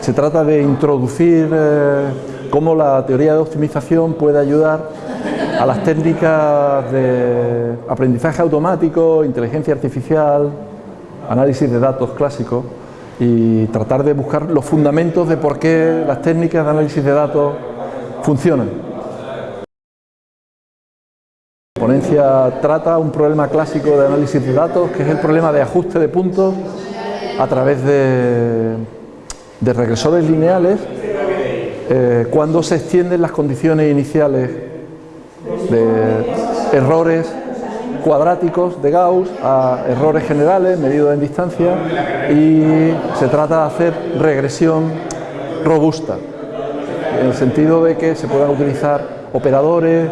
Se trata de introducir eh, cómo la teoría de optimización puede ayudar a las técnicas de aprendizaje automático, inteligencia artificial, análisis de datos clásicos y tratar de buscar los fundamentos de por qué las técnicas de análisis de datos funcionan. La ponencia trata un problema clásico de análisis de datos que es el problema de ajuste de puntos a través de de regresores lineales eh, cuando se extienden las condiciones iniciales de errores cuadráticos de Gauss a errores generales medidos en distancia y se trata de hacer regresión robusta en el sentido de que se puedan utilizar operadores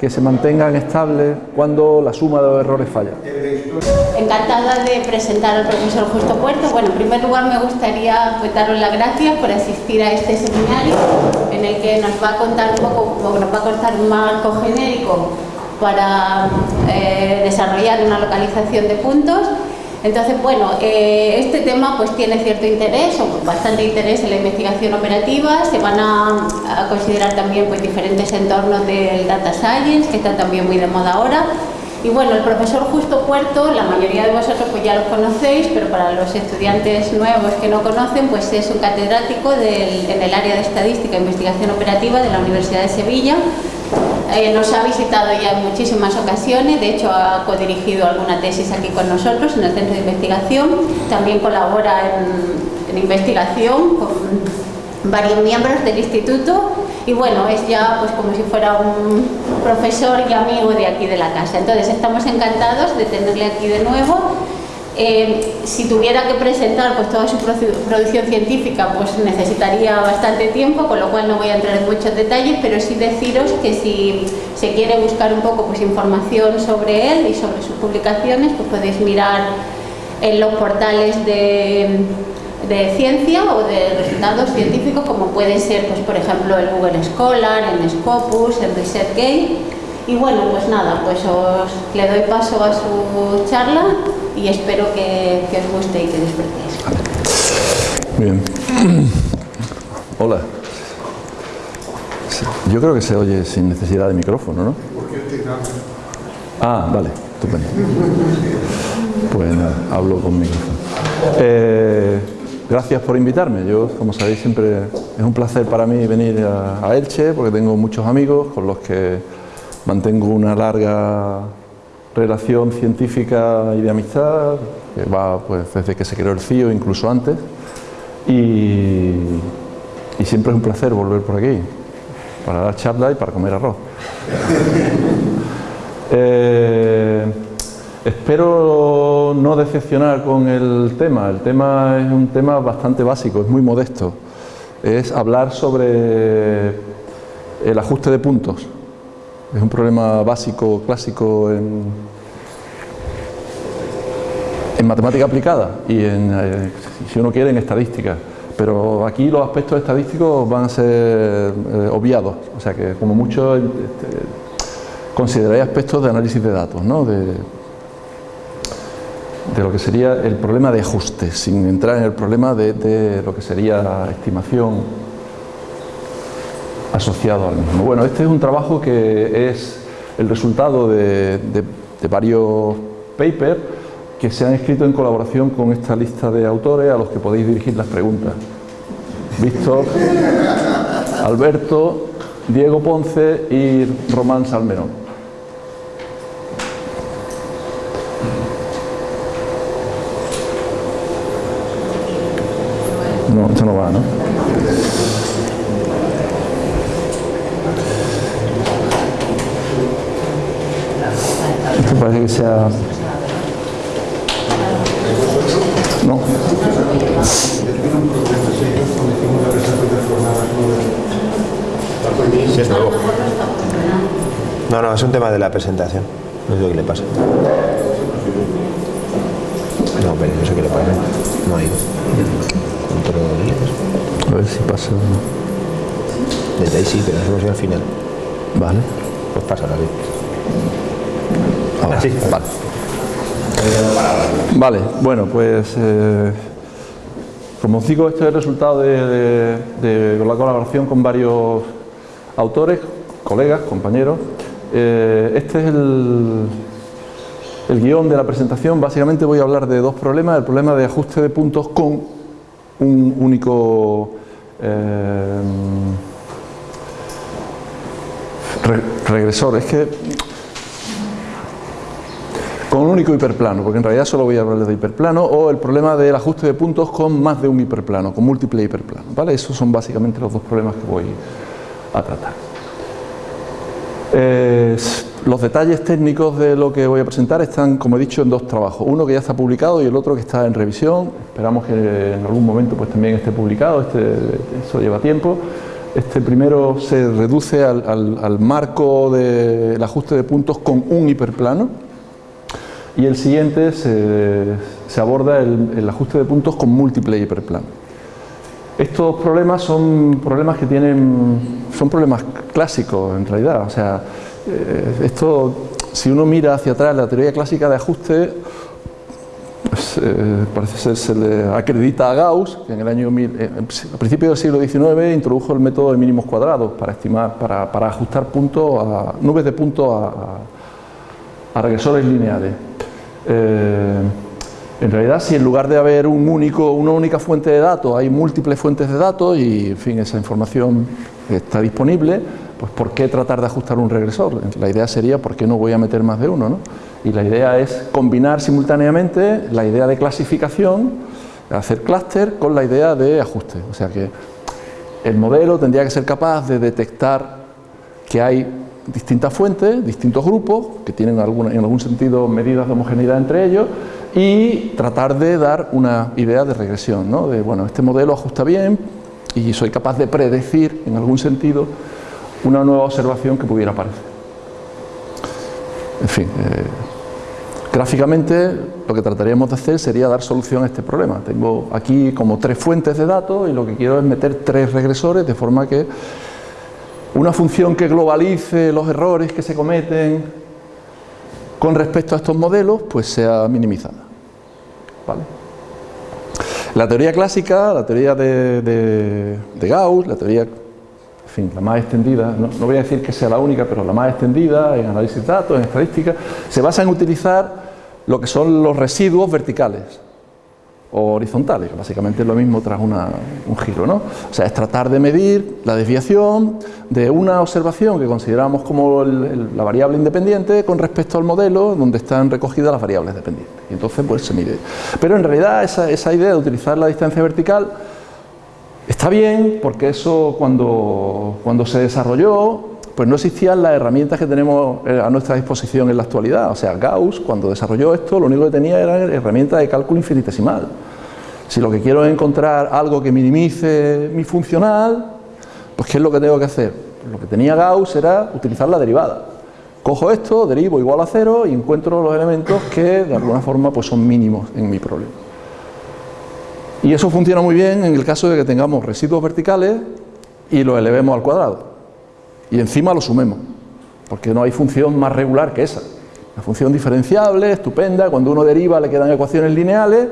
que se mantengan estables cuando la suma de los errores falla. Encantada de presentar al profesor Justo Puerto. Bueno, en primer lugar me gustaría pues, daros las gracias por asistir a este seminario en el que nos va a contar un poco, nos va a contar un marco genérico para eh, desarrollar una localización de puntos entonces, bueno, eh, este tema pues tiene cierto interés, o bastante interés en la investigación operativa, se van a, considerar también pues diferentes entornos del data science, que están también muy de moda ahora, y bueno, el profesor Justo Puerto, la mayoría de vosotros pues ya lo conocéis, pero para los estudiantes nuevos que no conocen, pues es un catedrático en el área de Estadística e Investigación Operativa de la Universidad de Sevilla, eh, nos ha visitado ya en muchísimas ocasiones, de hecho ha codirigido alguna tesis aquí con nosotros en el centro de investigación, también colabora en, investigación con varios miembros del instituto. Y bueno, es ya pues como si fuera un profesor y amigo de aquí de la casa. Entonces estamos encantados de tenerle aquí de nuevo eh, si tuviera que presentar pues, toda su producción científica, pues necesitaría bastante tiempo, con lo cual no voy a entrar en muchos detalles, pero sí deciros que si se quiere buscar un poco pues, información sobre él y sobre sus publicaciones, pues podéis mirar en los portales de, ciencia o de resultados científicos, como puede ser, pues, por ejemplo, el Google Scholar, el Scopus, el ResearchGate. Y bueno, pues nada, pues os le doy paso a su charla y espero que, os guste y que disfrutéis. Bien. Hola. Yo creo que se oye sin necesidad de micrófono, ¿no? Ah, vale, estupendo. Pues nada, hablo con micrófono. Eh, gracias por invitarme. Yo, como sabéis, siempre es un placer para mí venir a Elche porque tengo muchos amigos con los que mantengo una larga relación científica y de amistad, que va pues, desde que se creó el CIO, incluso antes, y, siempre es un placer volver por aquí, para dar charla y para comer arroz. Eh, espero no decepcionar con el tema, el tema es un tema bastante básico, es muy modesto, es hablar sobre el ajuste de puntos. Es un problema básico, clásico en, matemática aplicada y en, eh, si uno quiere, en estadística. Pero aquí los aspectos estadísticos van a ser eh, obviados, o sea que como mucho este, consideráis aspectos de análisis de datos, ¿no? de, lo que sería el problema de ajuste, sin entrar en el problema de, de lo que sería estimación asociado al mismo. Bueno, este es un trabajo que es el resultado de, varios papers que se han escrito en colaboración con esta lista de autores a los que podéis dirigir las preguntas. Víctor, Alberto, Diego Ponce y Román Salmerón. No, esto no va, ¿no? parece que sea... No. Sí, es nuevo. No, no, es un tema de la presentación. No sé qué le pasa. No, pero no sé qué le pasa. No hay. A ver si pasa. Desde ahí sí, pero nos hemos ido al final. Vale. Pues pasa la Ahora, sí. Vale. Vale, bueno, pues eh, Como digo, este es el resultado de, la colaboración con varios autores, colegas, compañeros. Eh, este es el, el guion de la presentación. Básicamente voy a hablar de dos problemas. El problema de ajuste de puntos con un único eh, regresor. Es que con un único hiperplano, porque en realidad solo voy a hablar de hiperplano, o el problema del ajuste de puntos con más de un hiperplano, con múltiple hiperplanos. ¿vale? Esos son básicamente los dos problemas que voy a tratar. los detalles técnicos de lo que voy a presentar están, como he dicho, en dos trabajos. Uno que ya está publicado y el otro que está en revisión. Esperamos que en algún momento pues, también esté publicado, este, eso lleva tiempo. Este primero se reduce al marco del ajuste de puntos con un hiperplano y el siguiente se, aborda el, ajuste de puntos con múltiple hiperplano. Estos problemas son problemas que tienen, son problemas clásicos en realidad, o sea, eh, esto, si uno mira hacia atrás la teoría clásica de ajuste, pues, eh, parece ser se le acredita a Gauss, que en el año eh, a principios del siglo XIX introdujo el método de mínimos cuadrados para estimar, para, ajustar puntos a nubes de puntos a regresores lineales. Eh, en realidad, si en lugar de haber una única fuente de datos, hay múltiples fuentes de datos y, en fin, esa información está disponible, pues ¿por qué tratar de ajustar un regresor? La idea sería, ¿por qué no voy a meter más de uno? ¿no? Y la idea es combinar simultáneamente la idea de clasificación, hacer clúster, con la idea de ajuste. O sea que el modelo tendría que ser capaz de detectar que hay distintas fuentes, distintos grupos, que tienen en algún sentido medidas de homogeneidad entre ellos, y tratar de dar una idea de regresión, ¿no? de bueno, este modelo ajusta bien y soy capaz de predecir en algún sentido una nueva observación que pudiera aparecer. En fin, eh, gráficamente lo que trataríamos de hacer sería dar solución a este problema. Tengo aquí como tres fuentes de datos y lo que quiero es meter tres regresores de forma que una función que globalice los errores que se cometen con respecto a estos modelos, pues sea minimizada. La teoría clásica, la teoría de, Gauss, la teoría, en fin, la más extendida, no, voy a decir que sea la única, pero la más extendida en análisis de datos, en estadística, se basa en utilizar lo que son los residuos verticales o horizontales, básicamente es lo mismo tras un giro. ¿no? O sea, es tratar de medir la desviación de una observación que consideramos como la variable independiente con respecto al modelo donde están recogidas las variables dependientes. Y entonces pues se mide. Pero en realidad esa, esa idea de utilizar la distancia vertical está bien porque eso cuando, cuando se desarrolló pues no existían las herramientas que tenemos eh, a nuestra disposición en la actualidad. O sea, Gauss, cuando desarrolló esto, lo único que tenía era herramientas de cálculo infinitesimal. Si lo que quiero es encontrar algo que minimice mi funcional, pues ¿qué es lo que tengo que hacer? Lo que tenía Gauss era utilizar la derivada. Cojo esto, derivo igual a cero y encuentro los elementos que de alguna forma pues son mínimos en mi problema. Y eso funciona muy bien en el caso de que tengamos residuos verticales y los elevemos al cuadrado y encima lo sumemos, porque no hay función más regular que esa. Una función diferenciable, estupenda, cuando uno deriva le quedan ecuaciones lineales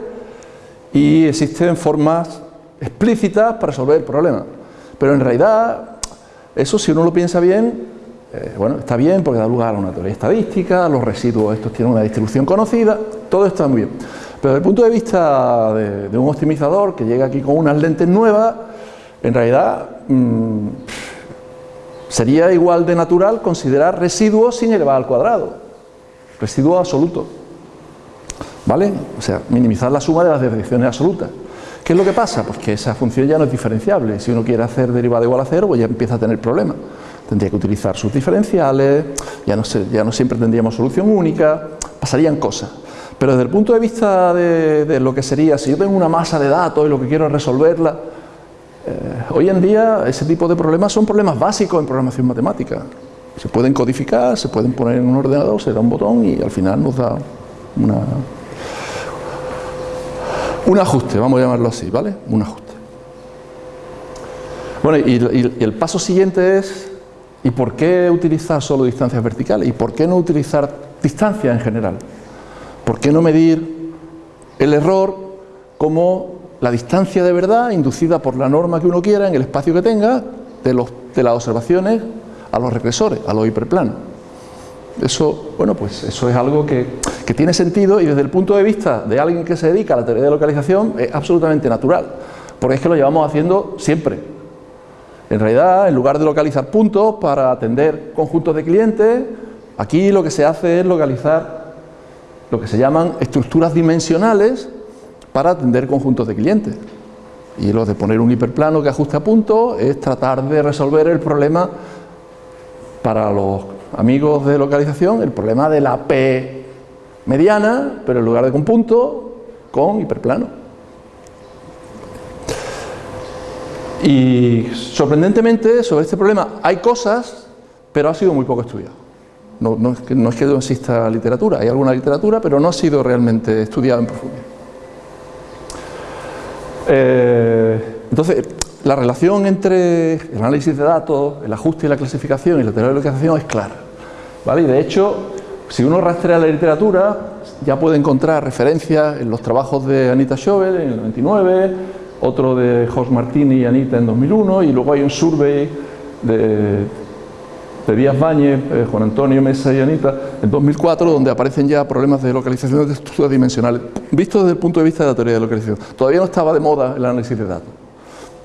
y existen formas explícitas para resolver el problema. Pero en realidad, eso si uno lo piensa bien, eh, bueno, está bien porque da lugar a una teoría estadística, los residuos estos tienen una distribución conocida, todo está muy bien. Pero desde el punto de vista de, un optimizador que llega aquí con unas lentes nuevas, en realidad... Mm, Sería igual de natural considerar residuos sin elevar al cuadrado, residuo absoluto. ¿Vale? O sea, minimizar la suma de las desviaciones absolutas. ¿Qué es lo que pasa? Pues que esa función ya no es diferenciable. Si uno quiere hacer derivada igual a cero, pues ya empieza a tener problemas. Tendría que utilizar sus diferenciales, ya no, ya no siempre tendríamos solución única, pasarían cosas. Pero desde el punto de vista de, de lo que sería, si yo tengo una masa de datos y lo que quiero es resolverla, hoy en día ese tipo de problemas son problemas básicos en programación matemática. Se pueden codificar, se pueden poner en un ordenador, se da un botón y al final nos da una, un ajuste, vamos a llamarlo así, ¿vale? Un ajuste. Bueno, y, y, el paso siguiente es, ¿y por qué utilizar solo distancias verticales? ¿Y por qué no utilizar distancias en general? ¿Por qué no medir el error como la distancia de verdad inducida por la norma que uno quiera en el espacio que tenga de, los, de las observaciones a los regresores, a los hiperplanos. Eso, bueno, pues eso es algo que, que, tiene sentido y desde el punto de vista de alguien que se dedica a la teoría de localización es absolutamente natural, porque es que lo llevamos haciendo siempre. En realidad, en lugar de localizar puntos para atender conjuntos de clientes, aquí lo que se hace es localizar lo que se llaman estructuras dimensionales para atender conjuntos de clientes. Y lo de poner un hiperplano que ajuste a punto es tratar de resolver el problema para los amigos de localización, el problema de la P mediana, pero en lugar de con punto, con hiperplano. Y sorprendentemente sobre este problema hay cosas, pero ha sido muy poco estudiado. No, no, no, es que, no exista literatura, hay alguna literatura, pero no ha sido realmente estudiado en profundidad. Eh, entonces, la relación entre el análisis de datos, el ajuste y la clasificación y la teoría de localización es clara. ¿vale? Y de hecho, si uno rastrea la literatura, ya puede encontrar referencias en los trabajos de Anita Schovel en el 99, otro de Jos Martini y Anita en 2001, y luego hay un survey de, de Díaz eh, Juan Antonio Mesa y Anita, en 2004, donde aparecen ya problemas de localización de estructuras dimensionales, visto desde el punto de vista de la teoría de localización. Todavía no estaba de moda el análisis de datos.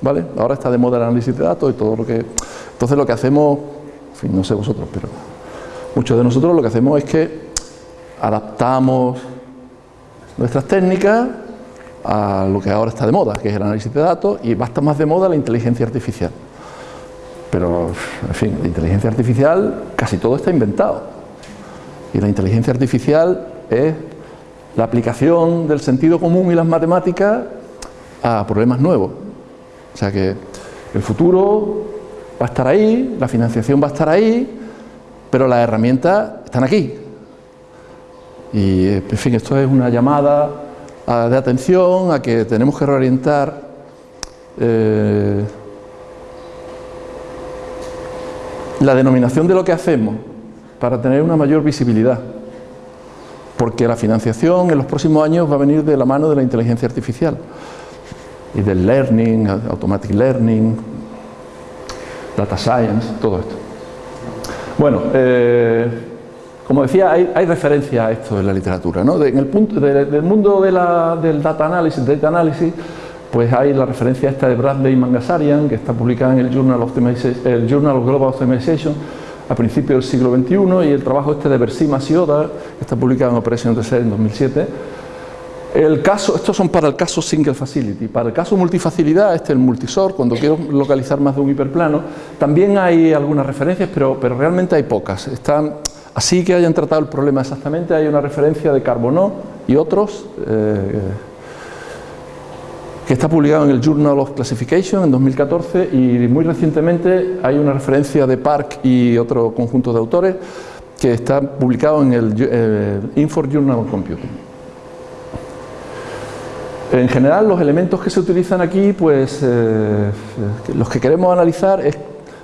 ¿Vale? Ahora está de moda el análisis de datos y todo lo que... Entonces lo que hacemos, en fin, no sé vosotros, pero muchos de nosotros lo que hacemos es que adaptamos nuestras técnicas a lo que ahora está de moda, que es el análisis de datos, y va a estar más de moda la inteligencia artificial. Pero, en fin, la inteligencia artificial, casi todo está inventado. Y la inteligencia artificial es la aplicación del sentido común y las matemáticas a problemas nuevos. O sea que el futuro va a estar ahí, la financiación va a estar ahí, pero las herramientas están aquí. Y, en fin, esto es una llamada de atención a que tenemos que reorientar eh, la denominación de lo que hacemos para tener una mayor visibilidad. Porque la financiación en los próximos años va a venir de la mano de la inteligencia artificial y del learning, automatic learning, data science, todo esto. Bueno, eh, como decía, hay, hay, referencia a esto en la literatura. ¿no? En el punto, de, del mundo de la, del data analysis, data analysis, pues hay la referencia esta de Bradley Mangasarian, que está publicada en el Journal of, el Journal of Global Optimization a principios del siglo XXI, y el trabajo este de Bersima Sioda, que está publicado en Operation TC en 2007. El caso, estos son para el caso Single Facility. Para el caso multifacilidad, este es el multisort, cuando quiero localizar más de un hiperplano, también hay algunas referencias, pero, pero realmente hay pocas. Están, así que hayan tratado el problema exactamente, hay una referencia de Carbonó y otros, eh, está publicado en el Journal of Classification en 2014 y muy recientemente hay una referencia de Park y otro conjunto de autores que está publicado en el eh, Infor Journal of Computing. En general los elementos que se utilizan aquí, pues eh, los que queremos analizar es,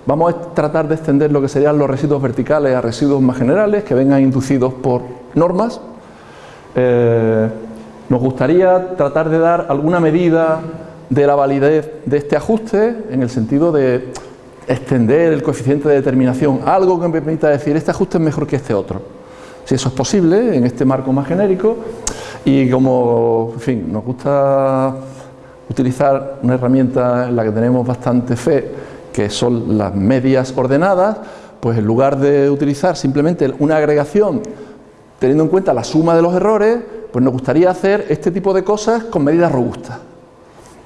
vamos a tratar de extender lo que serían los residuos verticales a residuos más generales que vengan inducidos por normas. Eh, nos gustaría tratar de dar alguna medida de la validez de este ajuste en el sentido de extender el coeficiente de determinación, algo que me permita decir este ajuste es mejor que este otro. Si eso es posible en este marco más genérico y como, en fin, nos gusta utilizar una herramienta en la que tenemos bastante fe, que son las medias ordenadas, pues en lugar de utilizar simplemente una agregación teniendo en cuenta la suma de los errores, pues nos gustaría hacer este tipo de cosas con medidas robustas.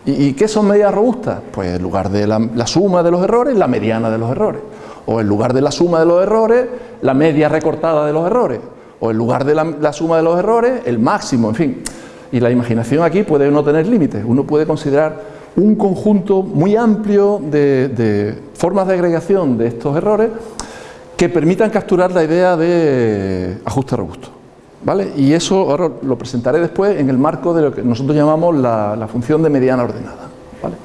¿Y, qué son medidas robustas? Pues en lugar de la, suma de los errores, la mediana de los errores. O en lugar de la suma de los errores, la media recortada de los errores. O en lugar de la, suma de los errores, el máximo, en fin. Y la imaginación aquí puede no tener límites. Uno puede considerar un conjunto muy amplio de formas de agregación de estos errores que permitan capturar la idea de ajuste robusto. ¿Vale? Y eso ahora lo presentaré después en el marco de lo que nosotros llamamos la, función de mediana ordenada. ¿vale?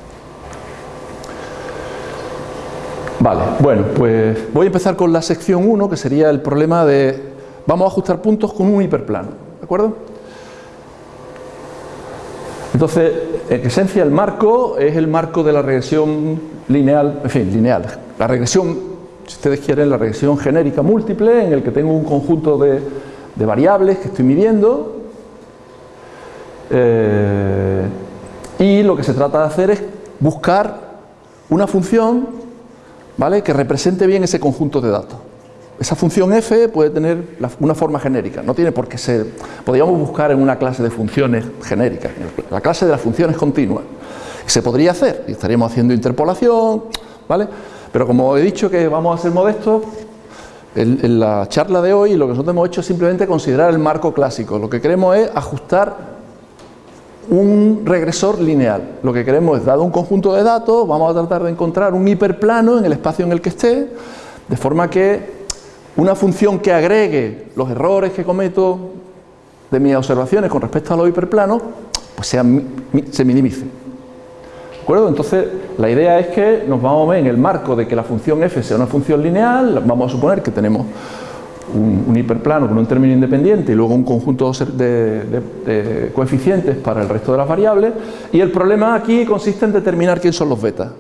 vale, bueno, pues voy a empezar con la sección 1, que sería el problema de vamos a ajustar puntos con un hiperplano. ¿De acuerdo? Entonces, en esencia, el marco es el marco de la regresión lineal, en fin, lineal. La regresión, si ustedes quieren, la regresión genérica múltiple, en el que tengo un conjunto de, de variables que estoy midiendo. Eh, y lo que se trata de hacer es buscar una función ¿vale? que represente bien ese conjunto de datos. Esa función f puede tener una forma genérica, no tiene por qué ser... Podríamos buscar en una clase de funciones genéricas, la clase de las funciones continuas. Se podría hacer, y estaríamos haciendo interpolación, ¿vale? Pero como he dicho que vamos a ser modestos, en, la charla de hoy lo que nosotros hemos hecho es simplemente considerar el marco clásico. Lo que queremos es ajustar un regresor lineal. Lo que queremos es, dado un conjunto de datos, vamos a tratar de encontrar un hiperplano en el espacio en el que esté, de forma que una función que agregue los errores que cometo de mis observaciones con respecto a los hiperplanos, pues se minimice. ¿De? Entonces, la idea es que nos vamos en el marco de que la función f sea una función lineal, vamos a suponer que tenemos un, hiperplano con un término independiente y luego un conjunto de, coeficientes para el resto de las variables, y el problema aquí consiste en determinar quién son los betas.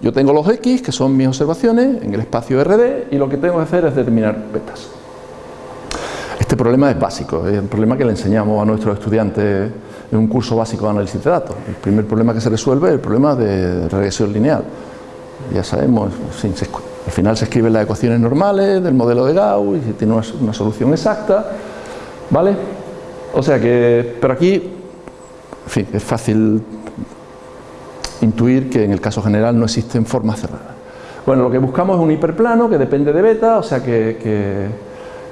Yo tengo los X, que son mis observaciones, en el espacio RD, y lo que tengo que hacer es determinar betas. Este problema es básico, es un problema que le enseñamos a nuestros estudiantes en un curso básico de análisis de datos. El primer problema que se resuelve es el problema de regresión lineal. Ya sabemos, al final se escriben las ecuaciones normales del modelo de Gauss y tiene una, solución exacta, ¿vale? O sea que, pero aquí, en fin, es fácil intuir que en el caso general no existen formas cerradas. Bueno, lo que buscamos es un hiperplano que depende de beta, o sea que,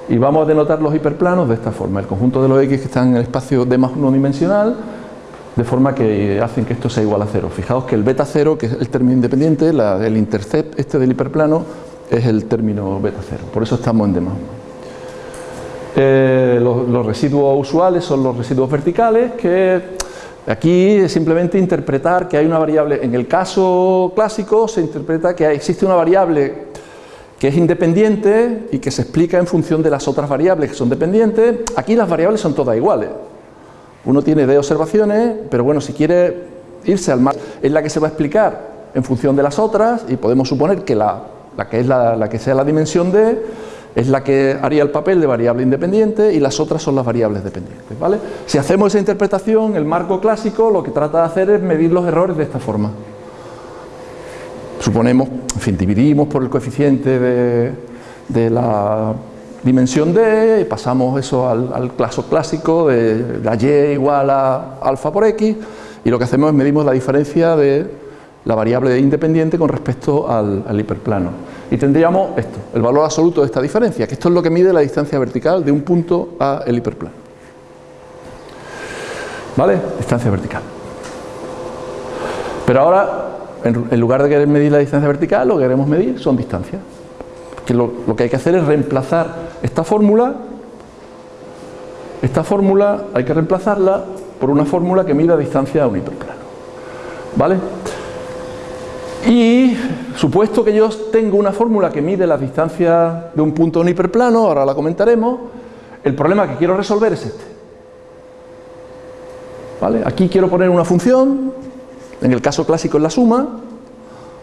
y vamos a denotar los hiperplanos de esta forma, el conjunto de los x que están en el espacio D más uno dimensional, de forma que hacen que esto sea igual a cero. Fijaos que el beta cero, que es el término independiente, el intercept este del hiperplano, es el término beta cero, por eso estamos en D más 1. Eh, los, los, residuos usuales son los residuos verticales que Aquí es simplemente interpretar que hay una variable, en el caso clásico se interpreta que existe una variable que es independiente y que se explica en función de las otras variables que son dependientes. Aquí las variables son todas iguales. Uno tiene D observaciones, pero bueno, si quiere irse al mar, es la que se va a explicar en función de las otras y podemos suponer que la, que es la, la que sea la dimensión D es la que haría el papel de variable independiente y las otras son las variables dependientes. ¿vale? Si hacemos esa interpretación, el marco clásico lo que trata de hacer es medir los errores de esta forma. Suponemos, en fin, dividimos por el coeficiente de, la dimensión D y pasamos eso al, al caso clásico de la Y igual a alfa por X y lo que hacemos es medimos la diferencia de la variable independiente con respecto al, hiperplano. Y tendríamos esto, el valor absoluto de esta diferencia, que esto es lo que mide la distancia vertical de un punto a el hiperplano. ¿Vale? Distancia vertical. Pero ahora, en, lugar de querer medir la distancia vertical, lo que queremos medir son distancias. Que lo, lo que hay que hacer es reemplazar esta fórmula, esta fórmula hay que reemplazarla por una fórmula que mida distancia a un hiperplano. ¿Vale? Y supuesto que yo tengo una fórmula que mide la distancia de un punto en hiperplano, ahora la comentaremos, el problema que quiero resolver es este. ¿Vale? Aquí quiero poner una función, en el caso clásico es la suma,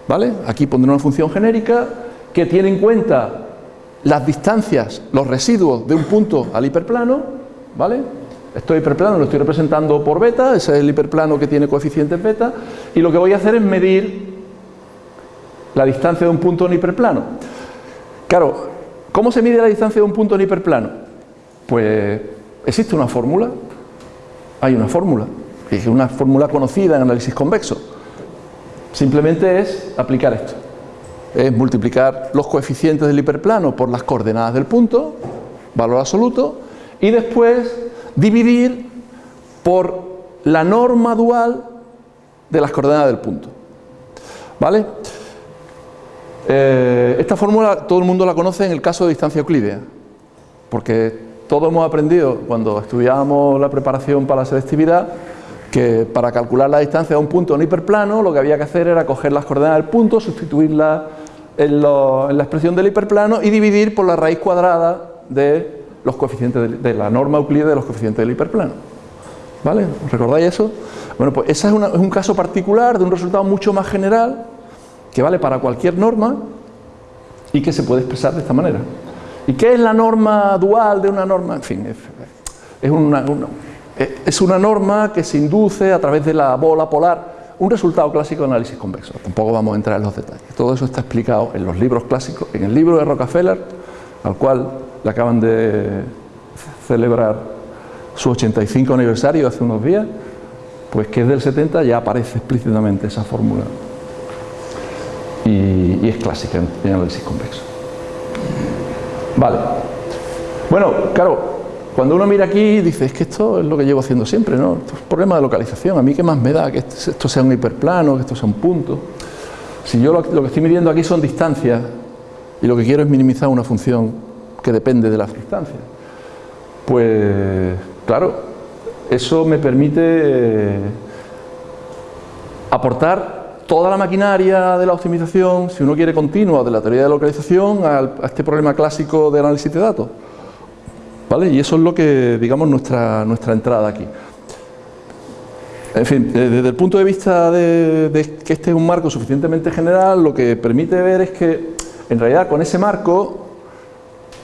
¿vale? aquí pondré una función genérica que tiene en cuenta las distancias, los residuos de un punto al hiperplano, ¿vale? Este hiperplano lo estoy representando por beta, ese es el hiperplano que tiene coeficientes beta, y lo que voy a hacer es medir la distancia de un punto en hiperplano. Claro, ¿cómo se mide la distancia de un punto en hiperplano? Pues existe una fórmula, hay una fórmula, es una fórmula conocida en análisis convexo. Simplemente es aplicar esto, es multiplicar los coeficientes del hiperplano por las coordenadas del punto, valor absoluto, y después dividir por la norma dual de las coordenadas del punto. ¿Vale? Eh, esta fórmula todo el mundo la conoce en el caso de distancia euclídea, porque todos hemos aprendido cuando estudiábamos la preparación para la selectividad que para calcular la distancia de un punto en hiperplano lo que había que hacer era coger las coordenadas del punto, sustituirlas en, la expresión del hiperplano y dividir por la raíz cuadrada de los coeficientes de, la norma euclídea de los coeficientes del hiperplano. ¿Vale? ¿Recordáis eso? Bueno, pues ese es, un caso particular de un resultado mucho más general que vale para cualquier norma y que se puede expresar de esta manera. ¿Y qué es la norma dual de una norma? En fin, es una, es una norma que se induce a través de la bola polar un resultado clásico de análisis convexo. Tampoco vamos a entrar en los detalles. Todo eso está explicado en los libros clásicos, en el libro de Rockefeller, al cual le acaban de celebrar su 85 aniversario hace unos días, pues que es del 70 ya aparece explícitamente esa fórmula. Y, es clásica en análisis convexo. Vale. Bueno, claro, cuando uno mira aquí dice, es que esto es lo que llevo haciendo siempre, ¿no? Esto es un problema de localización, a mí qué más me da que esto sea un hiperplano, que esto sea un punto. Si yo lo, que estoy midiendo aquí son distancias y lo que quiero es minimizar una función que depende de las distancias, pues claro, eso me permite eh, aportar toda la maquinaria de la optimización, si uno quiere continua, de la teoría de localización a este problema clásico de análisis de datos. Y eso es lo que, digamos, nuestra, nuestra entrada aquí. En fin, eh, desde el punto de vista de, que este es un marco suficientemente general, lo que permite ver es que, en realidad, con ese marco,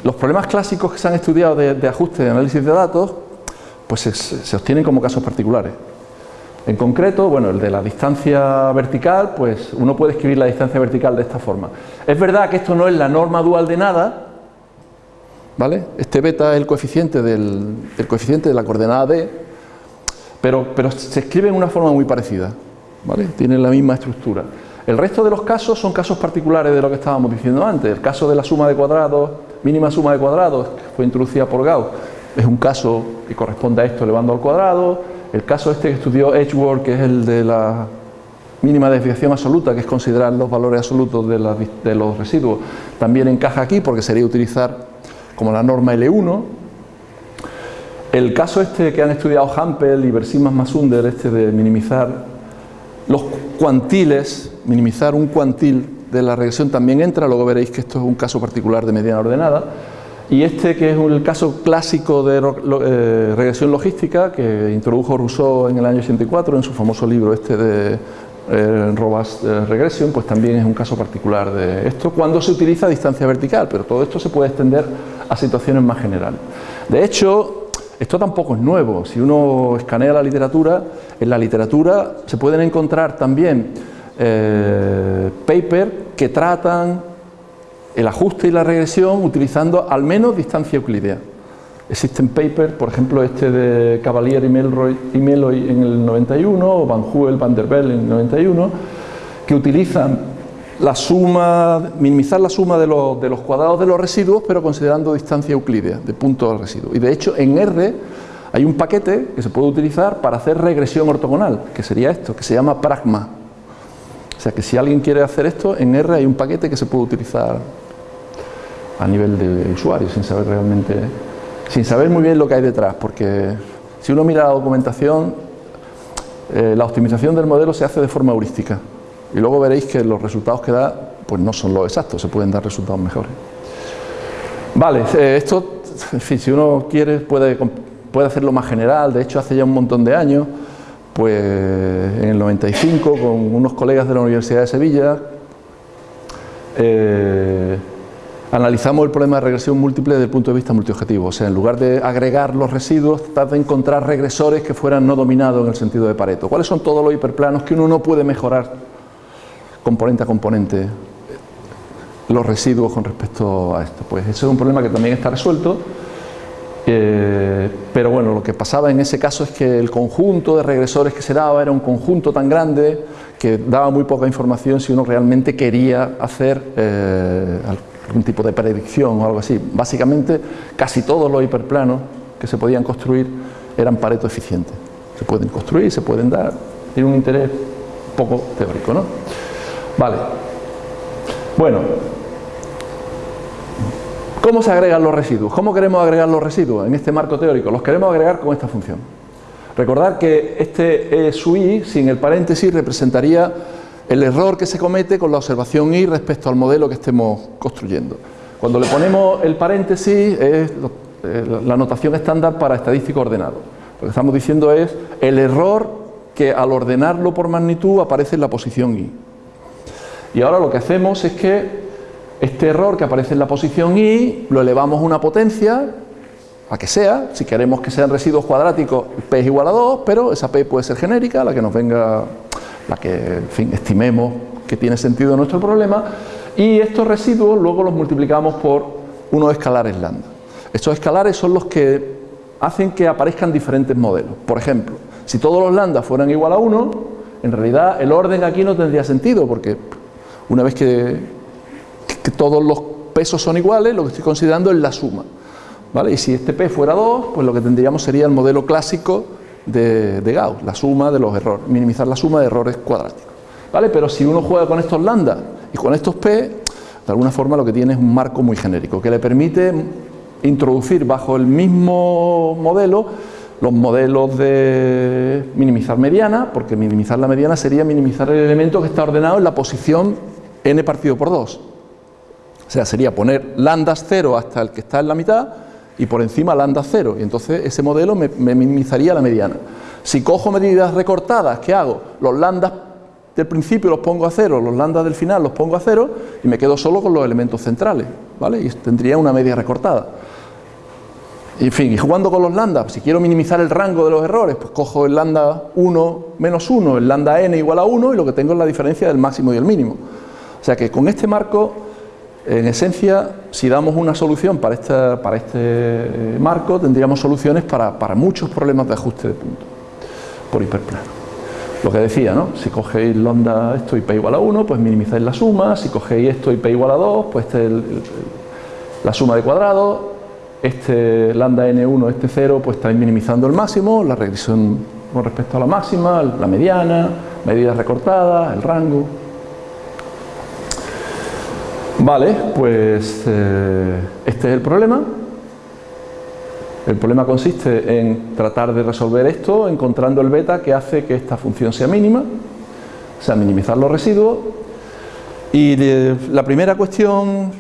los problemas clásicos que se han estudiado de, ajuste de análisis de datos, pues se, se, obtienen como casos particulares. En concreto, bueno, el de la distancia vertical, pues uno puede escribir la distancia vertical de esta forma. Es verdad que esto no es la norma dual de nada, ¿vale? Este beta es el coeficiente, del, coeficiente de la coordenada d, pero, se escribe en una forma muy parecida, ¿vale? Tienen la misma estructura. El resto de los casos son casos particulares de lo que estábamos diciendo antes. El caso de la suma de cuadrados, mínima suma de cuadrados, que fue introducida por Gauss, es un caso que corresponde a esto elevando al cuadrado. El caso este que estudió Edgeworth, que es el de la mínima desviación absoluta, que es considerar los valores absolutos de los residuos, también encaja aquí porque sería utilizar como la norma L1. El caso este que han estudiado Hampel y Versimas Masunder, este de minimizar los cuantiles, minimizar un cuantil de la regresión también entra, luego veréis que esto es un caso particular de mediana ordenada. Y este que es el caso clásico de eh, regresión logística que introdujo Rousseau en el año 84 en su famoso libro este de eh, Robust eh, pues también es un caso particular de esto cuando se utiliza distancia vertical, pero todo esto se puede extender a situaciones más generales. De hecho, esto tampoco es nuevo. Si uno escanea la literatura, en la literatura se pueden encontrar también eh, papers que tratan el ajuste y la regresión utilizando al menos distancia euclidea. Existen papers, por ejemplo este de Cavalier y, Melroy, y Meloy en el 91 o Van Huel, Van der Bellen en el 91 que utilizan la suma, minimizar la suma de los, de los, cuadrados de los residuos, pero considerando distancia euclidea de punto al residuo. Y de hecho, en R hay un paquete que se puede utilizar para hacer regresión ortogonal, que sería esto, que se llama pragma. O sea que si alguien quiere hacer esto, en R hay un paquete que se puede utilizar a nivel de usuario, sin saber realmente, sin saber muy bien lo que hay detrás, porque si uno mira la documentación, eh, la optimización del modelo se hace de forma heurística. Y luego veréis que los resultados que da pues no son los exactos, se pueden dar resultados mejores. Vale, eh, esto, en fin, si uno quiere puede, puede hacerlo más general, de hecho hace ya un montón de años, pues en el 95 con unos colegas de la Universidad de Sevilla eh, analizamos el problema de regresión múltiple desde el punto de vista multiobjetivo, o sea, en lugar de agregar los residuos, tratar de encontrar regresores que fueran no dominados en el sentido de Pareto. ¿Cuáles son todos los hiperplanos que uno no puede mejorar componente a componente los residuos con respecto a esto. Pues eso es un problema que también está resuelto, eh, pero bueno, lo que pasaba en ese caso es que el conjunto de regresores que se daba era un conjunto tan grande que daba muy poca información si uno realmente quería hacer eh, algún tipo de predicción o algo así. Básicamente, casi todos los hiperplanos que se podían construir eran pareto eficientes. Se pueden construir, se pueden dar, tiene un interés poco teórico, ¿no? Vale. Bueno, ¿cómo se agregan los residuos? ¿Cómo queremos agregar los residuos en este marco teórico? Los queremos agregar con esta función. Recordad que este e su i sin el paréntesis representaría el error que se comete con la observación i respecto al modelo que estemos construyendo. Cuando le ponemos el paréntesis es la notación estándar para estadístico ordenado. Lo que estamos diciendo es el error que al ordenarlo por magnitud aparece en la posición i. Y ahora lo que hacemos es que este error que aparece en la posición i lo elevamos a una potencia, a que sea, si queremos que sean residuos cuadráticos, p es igual a 2, pero esa p puede ser genérica, la que nos venga, la que en fin, estimemos que tiene sentido en nuestro problema, y estos residuos luego los multiplicamos por unos escalares lambda. Estos escalares son los que hacen que aparezcan diferentes modelos. Por ejemplo, si todos los lambda fueran igual a 1, en realidad el orden aquí no tendría sentido, porque una vez que, que todos los pesos son iguales, lo que estoy considerando es la suma. ¿vale? Y si este P fuera 2, pues lo que tendríamos sería el modelo clásico de, Gauss, la suma de los errores, minimizar la suma de errores cuadráticos. ¿vale? Pero si uno juega con estos lambda y con estos P, de alguna forma lo que tiene es un marco muy genérico, que le permite introducir bajo el mismo modelo los modelos de minimizar mediana, porque minimizar la mediana sería minimizar el elemento que está ordenado en la posición n partido por 2. O sea, sería poner lambda 0 hasta el que está en la mitad y por encima lambda 0. Y entonces ese modelo me, minimizaría la mediana. Si cojo medidas recortadas, ¿qué hago? Los lambdas del principio los pongo a cero, los lambdas del final los pongo a cero y me quedo solo con los elementos centrales, ¿vale? Y tendría una media recortada. En fin, y jugando con los lambda, si quiero minimizar el rango de los errores, pues cojo el lambda 1 menos 1, el lambda n igual a 1 y lo que tengo es la diferencia del máximo y el mínimo. O sea que con este marco, en esencia, si damos una solución para este, para este marco, tendríamos soluciones para, muchos problemas de ajuste de punto por hiperplano. Lo que decía, ¿no? Si cogéis lambda esto y p igual a 1, pues minimizáis la suma, si cogéis esto y p igual a 2, pues este es el, la suma de cuadrados, este lambda n1, este 0, pues estáis minimizando el máximo, la regresión con respecto a la máxima, la mediana, medidas recortadas, el rango. Vale, pues eh, este es el problema. El problema consiste en tratar de resolver esto encontrando el beta que hace que esta función sea mínima, o sea, minimizar los residuos. Y de, la primera cuestión,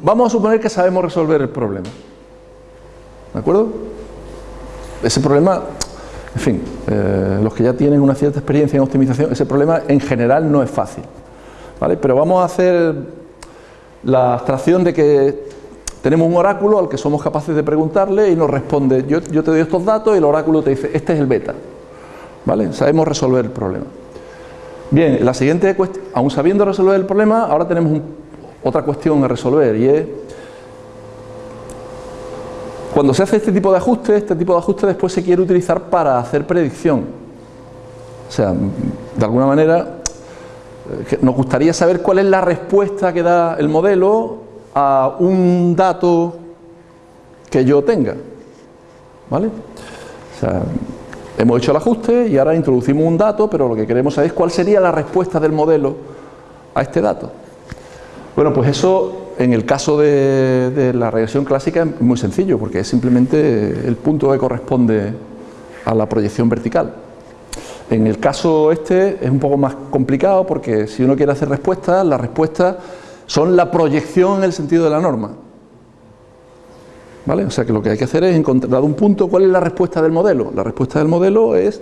vamos a suponer que sabemos resolver el problema. ¿De acuerdo? Ese problema, en fin, eh, los que ya tienen una cierta experiencia en optimización, ese problema en general no es fácil. ¿vale? Pero vamos a hacer la abstracción de que tenemos un oráculo al que somos capaces de preguntarle y nos responde, yo, yo te doy estos datos y el oráculo te dice, este es el beta. ¿Vale? Sabemos resolver el problema. Bien, la siguiente cuestión, aún sabiendo resolver el problema, ahora tenemos un, otra cuestión a resolver y es cuando se hace este tipo de ajuste, este tipo de ajuste después se quiere utilizar para hacer predicción. O sea, de alguna manera nos gustaría saber cuál es la respuesta que da el modelo a un dato que yo tenga. ¿Vale? Hemos hecho el ajuste y ahora introducimos un dato, pero lo que queremos saber es cuál sería la respuesta del modelo a este dato. Bueno, pues eso en el caso de, de, la regresión clásica es muy sencillo, porque es simplemente el punto que corresponde a la proyección vertical. En el caso este es un poco más complicado porque si uno quiere hacer respuestas, las respuestas son la proyección en el sentido de la norma. ¿Vale? O sea que lo que hay que hacer es encontrar un punto, ¿cuál es la respuesta del modelo? La respuesta del modelo es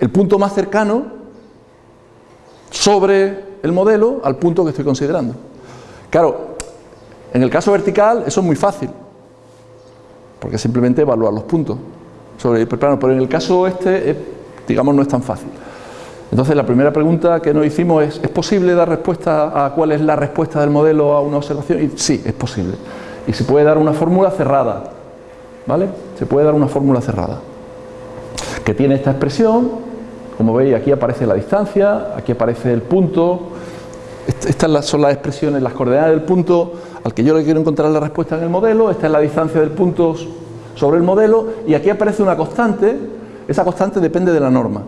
el punto más cercano sobre el modelo al punto que estoy considerando. Claro, en el caso vertical eso es muy fácil, porque simplemente evaluar los puntos sobre el pero en el caso este, es, digamos, no es tan fácil. Entonces la primera pregunta que nos hicimos es, ¿es posible dar respuesta a cuál es la respuesta del modelo a una observación? Y sí, es posible. Y se puede dar una fórmula cerrada, ¿vale? Se puede dar una fórmula cerrada, que tiene esta expresión, como veis aquí aparece la distancia, aquí aparece el punto, estas son las expresiones, las coordenadas del punto al que yo le quiero encontrar la respuesta en el modelo, esta es la distancia del punto sobre el modelo y aquí aparece una constante, esa constante depende de la norma,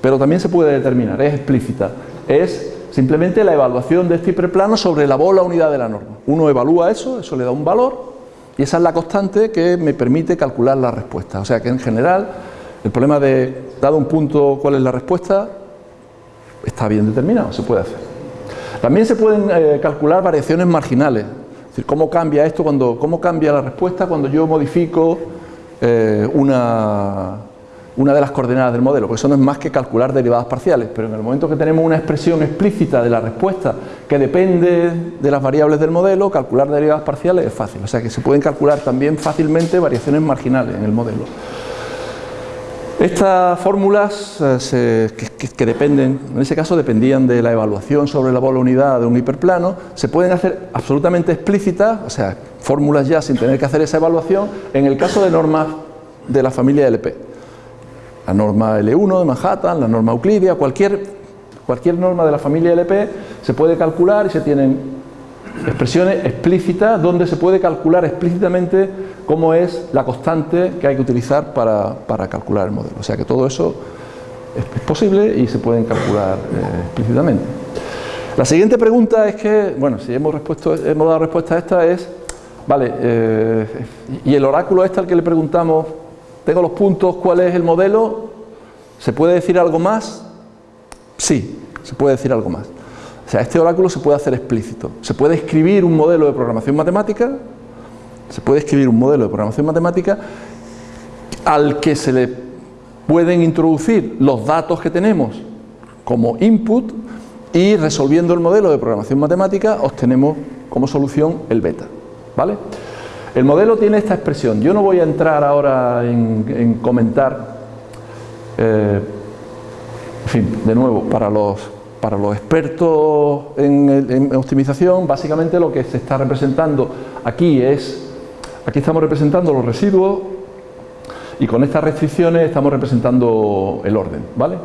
pero también se puede determinar, es explícita, es simplemente la evaluación de este hiperplano sobre la bola unidad de la norma. Uno evalúa eso, eso le da un valor y esa es la constante que me permite calcular la respuesta, o sea que en general el problema de, dado un punto, cuál es la respuesta, está bien determinado, se puede hacer. También se pueden eh, calcular variaciones marginales, es decir, cómo cambia esto, cuando, cómo cambia la respuesta cuando yo modifico eh, una, una de las coordenadas del modelo, porque eso no es más que calcular derivadas parciales, pero en el momento que tenemos una expresión explícita de la respuesta que depende de las variables del modelo, calcular derivadas parciales es fácil, o sea que se pueden calcular también fácilmente variaciones marginales en el modelo. Estas fórmulas eh, que, dependen, en ese caso dependían de la evaluación sobre la bola unidad de un hiperplano, se pueden hacer absolutamente explícitas, o sea, fórmulas ya sin tener que hacer esa evaluación, en el caso de normas de la familia LP la norma L1 de Manhattan, la norma Euclidia, cualquier, cualquier norma de la familia LP se puede calcular y se tienen expresiones explícitas donde se puede calcular explícitamente cómo es la constante que hay que utilizar para, calcular el modelo. O sea que todo eso es, posible y se pueden calcular eh, explícitamente. La siguiente pregunta es que, bueno, si hemos, hemos dado respuesta a esta es, vale, eh, y el oráculo este al que le preguntamos tengo los puntos, ¿cuál es el modelo? ¿Se puede decir algo más? Sí, se puede decir algo más. O sea, este oráculo se puede hacer explícito. Se puede escribir un modelo de programación matemática, se puede escribir un modelo de programación matemática al que se le pueden introducir los datos que tenemos como input y resolviendo el modelo de programación matemática obtenemos como solución el beta. ¿Vale? El modelo tiene esta expresión. Yo no voy a entrar ahora en, comentar, eh, en fin, de nuevo, para los, para los expertos en, optimización, básicamente lo que se está representando aquí es, aquí estamos representando los residuos y con estas restricciones estamos representando el orden, ¿vale?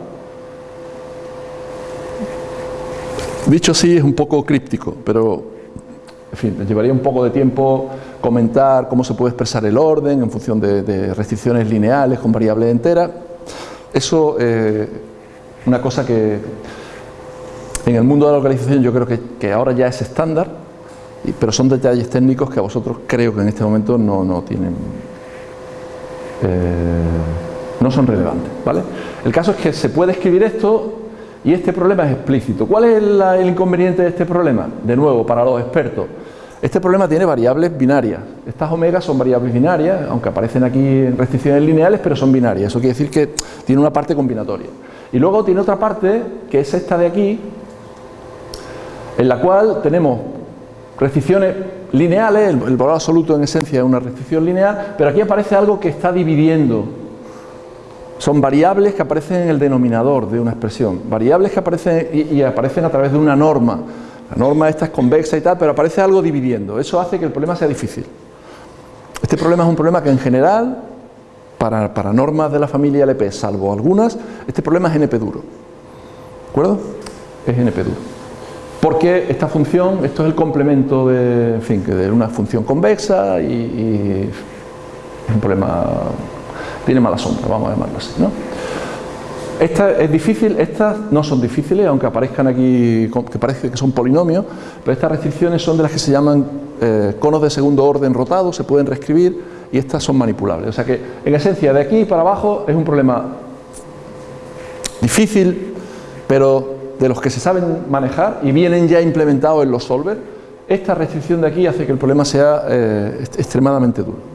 Dicho así es un poco críptico, pero en fin, llevaría un poco de tiempo comentar cómo se puede expresar el orden en función de, restricciones lineales con variables enteras. Eso es eh, una cosa que en el mundo de la localización yo creo que, ahora ya es estándar, pero son detalles técnicos que a vosotros creo que en este momento no, tienen... Eh, no son relevantes, ¿vale? El caso es que se puede escribir esto y este problema es explícito. ¿Cuál es el inconveniente de este problema? De nuevo, para los expertos, este problema tiene variables binarias. Estas omegas son variables binarias, aunque aparecen aquí en restricciones lineales, pero son binarias. Eso quiere decir que tiene una parte combinatoria. Y luego tiene otra parte, que es esta de aquí, en la cual tenemos restricciones lineales, el, valor absoluto en esencia es una restricción lineal, pero aquí aparece algo que está dividiendo. Son variables que aparecen en el denominador de una expresión, variables que aparecen y aparecen a través de una norma. La norma esta es convexa y tal, pero aparece algo dividiendo. Eso hace que el problema sea difícil. Este problema es un problema que en general, para, para normas de la familia LP, salvo algunas, este problema es NP duro. ¿De acuerdo? Es NP duro. Porque esta función, esto es el complemento de, en fin, de una función convexa y, y es un problema, tiene mala sombra, vamos a llamarlo así, ¿no? Esta es difícil, estas no son difíciles, aunque aparezcan aquí, que parece que son polinomios, pero estas restricciones son de las que se llaman eh, conos de segundo orden rotados, se pueden reescribir y estas son manipulables. O sea que, en esencia, de aquí para abajo es un problema difícil, pero de los que se saben manejar y vienen ya implementados en los solvers, esta restricción de aquí hace que el problema sea eh, extremadamente duro.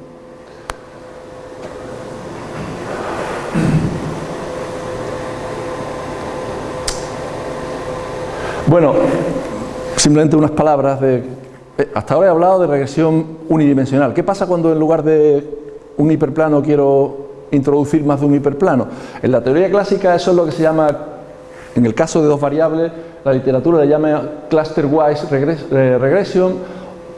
Bueno, simplemente unas palabras de... Eh, hasta ahora he hablado de regresión unidimensional. ¿Qué pasa cuando en lugar de un hiperplano quiero introducir más de un hiperplano? En la teoría clásica eso es lo que se llama, en el caso de dos variables, la literatura le llama cluster-wise eh, regression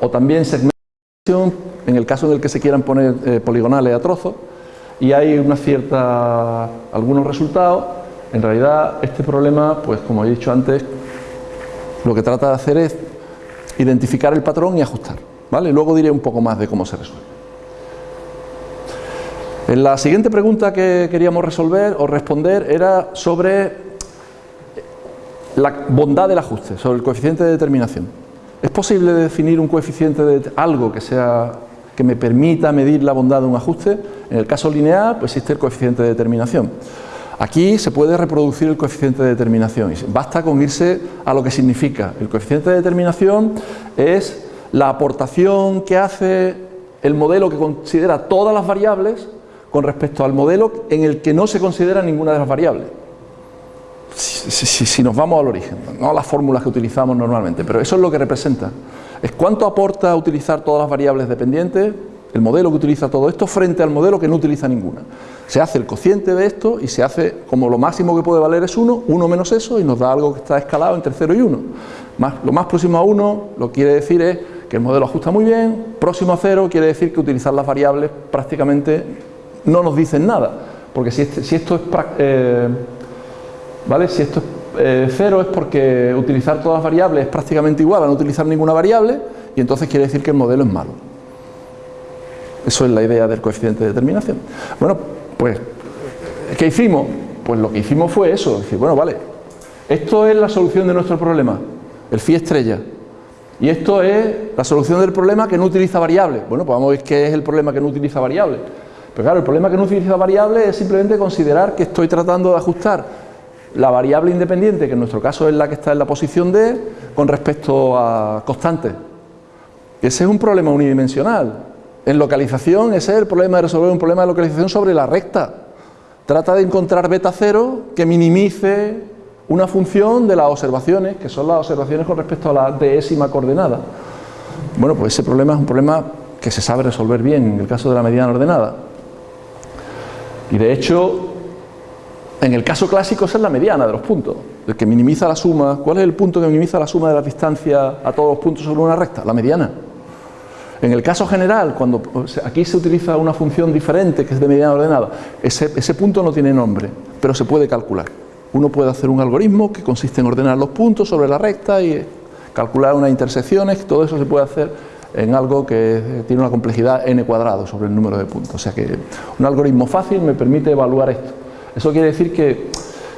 o también segmentation, en el caso en el que se quieran poner eh, poligonales a trozos, y hay una cierta, algunos resultados. En realidad este problema, pues como he dicho antes, lo que trata de hacer es identificar el patrón y ajustar. ¿vale? Luego diré un poco más de cómo se resuelve. En la siguiente pregunta que queríamos resolver o responder era sobre la bondad del ajuste, sobre el coeficiente de determinación. ¿Es posible definir un coeficiente de algo que sea que me permita medir la bondad de un ajuste? En el caso lineal, pues existe el coeficiente de determinación. Aquí se puede reproducir el coeficiente de determinación, basta con irse a lo que significa. El coeficiente de determinación es la aportación que hace el modelo que considera todas las variables con respecto al modelo en el que no se considera ninguna de las variables. Si, nos vamos al origen, no a las fórmulas que utilizamos normalmente, pero eso es lo que representa. Es cuánto aporta utilizar todas las variables dependientes, el modelo que utiliza todo esto, frente al modelo que no utiliza ninguna. Se hace el cociente de esto y se hace como lo máximo que puede valer es 1, 1 menos eso, y nos da algo que está escalado entre 0 y 1. Más, lo más próximo a 1 lo quiere decir es que el modelo ajusta muy bien, próximo a 0 quiere decir que utilizar las variables prácticamente no nos dicen nada, porque si, este, esto es... Eh. Si esto es 0 eh, es porque utilizar todas las variables es prácticamente igual a no utilizar ninguna variable y entonces quiere decir que el modelo es malo. Eso es la idea del coeficiente de determinación. Bueno, pues, ¿qué hicimos? Pues lo que hicimos fue eso, decir, bueno, vale, esto es la solución de nuestro problema, el phi estrella. Y esto es la solución del problema que no utiliza variables. Bueno, pues vamos a ver qué es el problema que no utiliza variables. Pero claro, el problema que no utiliza variables es simplemente considerar que estoy tratando de ajustar la variable independiente, que en nuestro caso es la que está en la posición D, con respecto a constantes. Ese es un problema unidimensional. En localización, ese es el problema de resolver un problema de localización sobre la recta. Trata de encontrar beta cero que minimice una función de las observaciones, que son las observaciones con respecto a la décima coordenada. Bueno, pues ese problema es un problema que se sabe resolver bien en el caso de la mediana ordenada. Y de hecho, en el caso clásico esa es la mediana de los puntos, el que minimiza la suma. ¿Cuál es el punto que minimiza la suma de la distancia a todos los puntos sobre una recta? La mediana. En el caso general, cuando aquí se utiliza una función diferente que es de mediana ordenada, ese, ese punto no tiene nombre, pero se puede calcular. Uno puede hacer un algoritmo que consiste en ordenar los puntos sobre la recta y calcular unas intersecciones, todo eso se puede hacer en algo que tiene una complejidad n cuadrado sobre el número de puntos. O sea que un algoritmo fácil me permite evaluar esto. Eso quiere decir que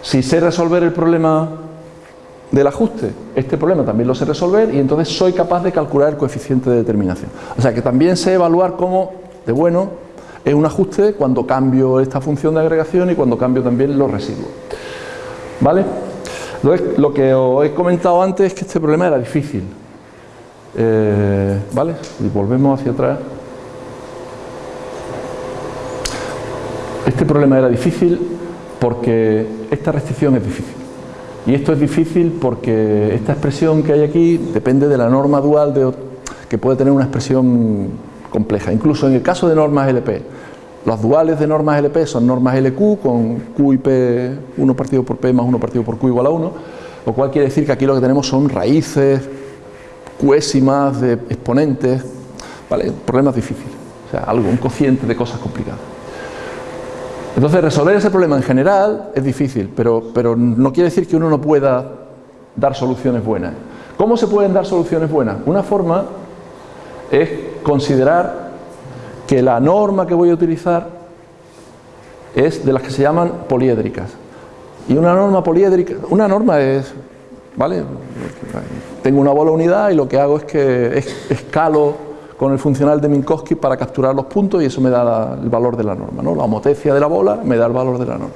si sé resolver el problema del ajuste, este problema también lo sé resolver y entonces soy capaz de calcular el coeficiente de determinación. O sea que también sé evaluar cómo, de bueno, es un ajuste cuando cambio esta función de agregación y cuando cambio también los residuos. ¿Vale? Entonces, lo que os he comentado antes es que este problema era difícil. Eh, ¿Vale? Y volvemos hacia atrás. Este problema era difícil porque esta restricción es difícil. Y esto es difícil porque esta expresión que hay aquí depende de la norma dual de, que puede tener una expresión compleja. Incluso en el caso de normas LP, los duales de normas LP son normas LQ con Q y P, 1 partido por P más 1 partido por Q igual a 1, lo cual quiere decir que aquí lo que tenemos son raíces, cuésimas de exponentes, ¿vale? Problemas difíciles, o sea, algo, un cociente de cosas complicadas. Entonces resolver ese problema en general es difícil, pero, pero no quiere decir que uno no pueda dar soluciones buenas. ¿Cómo se pueden dar soluciones buenas? Una forma es considerar que la norma que voy a utilizar es de las que se llaman poliédricas. Y una norma poliédrica, una norma es, ¿vale? Tengo una bola unidad y lo que hago es que escalo con el funcional de Minkowski para capturar los puntos y eso me da el valor de la norma. ¿no? La homotecia de la bola me da el valor de la norma.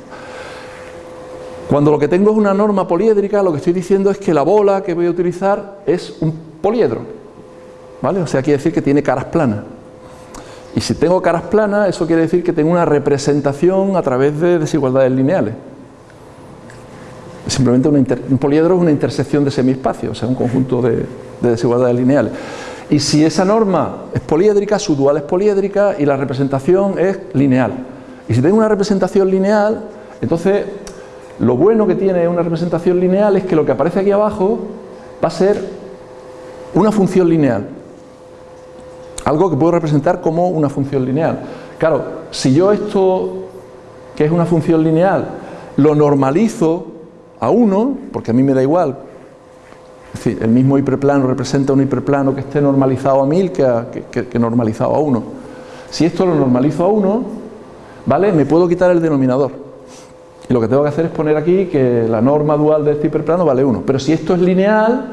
Cuando lo que tengo es una norma poliédrica, lo que estoy diciendo es que la bola que voy a utilizar es un poliedro. ¿vale? O sea, quiere decir que tiene caras planas. Y si tengo caras planas, eso quiere decir que tengo una representación a través de desigualdades lineales. Simplemente un poliedro es una intersección de semiespacios, o sea, un conjunto de desigualdades lineales. Y si esa norma es poliédrica, su dual es poliédrica y la representación es lineal. Y si tengo una representación lineal, entonces lo bueno que tiene una representación lineal es que lo que aparece aquí abajo va a ser una función lineal. Algo que puedo representar como una función lineal. Claro, si yo esto, que es una función lineal, lo normalizo a 1, porque a mí me da igual el mismo hiperplano representa un hiperplano que esté normalizado a 1000 que, normalizado a 1. Si esto lo normalizo a 1, ¿vale? Me puedo quitar el denominador. Y lo que tengo que hacer es poner aquí que la norma dual de este hiperplano vale 1. Pero si esto es lineal,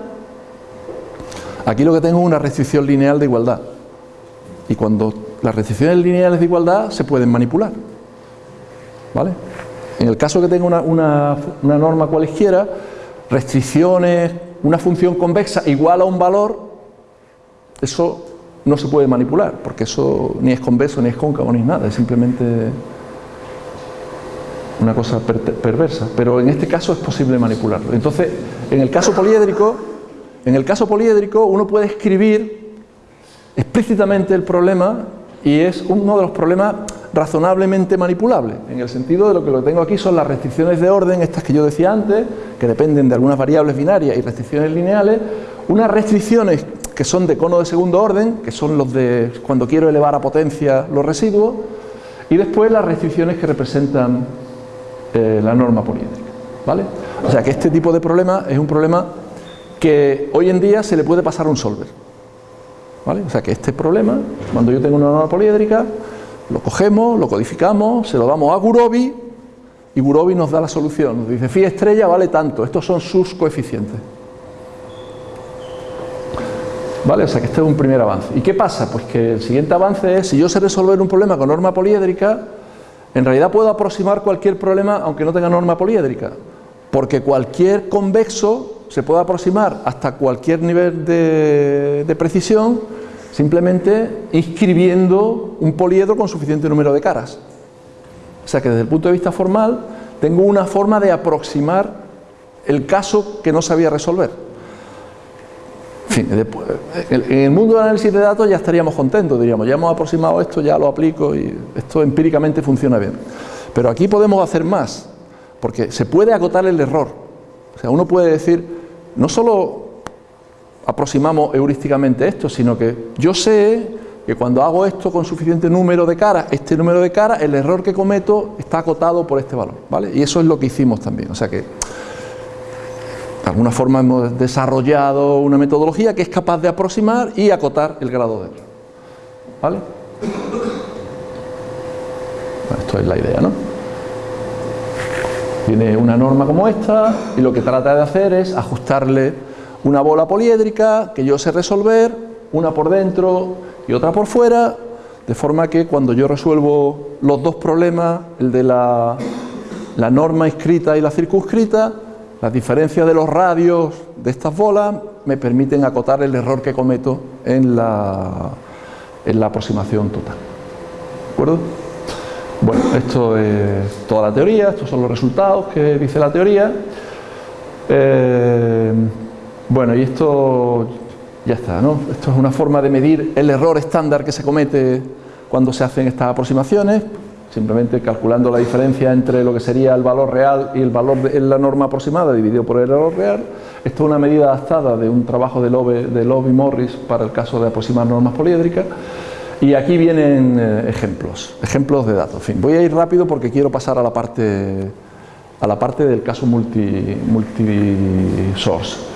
aquí lo que tengo es una restricción lineal de igualdad. Y cuando las restricciones lineales de igualdad se pueden manipular. ¿Vale? En el caso que tenga una, norma cualesquiera, restricciones una función convexa igual a un valor, eso no se puede manipular, porque eso ni es convexo, ni es cóncavo, ni nada, es simplemente una cosa perversa, pero en este caso es posible manipularlo. Entonces, en el caso poliédrico, en el caso poliédrico uno puede escribir explícitamente el problema y es uno de los problemas razonablemente manipulables, en el sentido de lo que lo tengo aquí son las restricciones de orden, estas que yo decía antes, que dependen de algunas variables binarias y restricciones lineales, unas restricciones que son de cono de segundo orden, que son los de cuando quiero elevar a potencia los residuos, y después las restricciones que representan eh, la norma poliédrica. ¿vale? O sea que este tipo de problema es un problema que hoy en día se le puede pasar a un solver. ¿vale? O sea que este problema, cuando yo tengo una norma poliédrica, lo cogemos, lo codificamos, se lo damos a Gurobi y Gurobi nos da la solución. Nos dice, phi estrella vale tanto, estos son sus coeficientes. ¿Vale? O sea que este es un primer avance. ¿Y qué pasa? Pues que el siguiente avance es, si yo sé resolver un problema con norma poliédrica, en realidad puedo aproximar cualquier problema aunque no tenga norma poliédrica, porque cualquier convexo se puede aproximar hasta cualquier nivel de, de precisión simplemente inscribiendo un poliedro con suficiente número de caras. O sea que desde el punto de vista formal tengo una forma de aproximar el caso que no sabía resolver. En, en el mundo del análisis de datos ya estaríamos contentos, diríamos, ya hemos aproximado esto, ya lo aplico y esto empíricamente funciona bien. Pero aquí podemos hacer más, porque se puede acotar el error. O sea, uno puede decir, no solo aproximamos heurísticamente esto, sino que yo sé que cuando hago esto con suficiente número de caras, este número de caras, el error que cometo está acotado por este valor, ¿vale? Y eso es lo que hicimos también, o sea que de alguna forma hemos desarrollado una metodología que es capaz de aproximar y acotar el grado de error. ¿Vale? esto es la idea, ¿no? Tiene una norma como esta y lo que trata de hacer es ajustarle una bola poliédrica que yo sé resolver, una por dentro y otra por fuera, de forma que cuando yo resuelvo los dos problemas, el de la, la norma inscrita y la circunscrita, las diferencias de los radios de estas bolas me permiten acotar el error que cometo en la, en la aproximación total. ¿De acuerdo? Bueno, esto es toda la teoría, estos son los resultados que dice la teoría. Eh, bueno, y esto ya está, ¿no? Esto es una forma de medir el error estándar que se comete cuando se hacen estas aproximaciones simplemente calculando la diferencia entre lo que sería el valor real y el valor de la norma aproximada dividido por el error real. Esto es una medida adaptada de un trabajo de Loeb, de y Morris para el caso de aproximar normas poliédricas. Y aquí vienen eh, ejemplos, ejemplos de datos. En fin, voy a ir rápido porque quiero pasar a la parte, a la parte del caso multi, multi-source. Eh,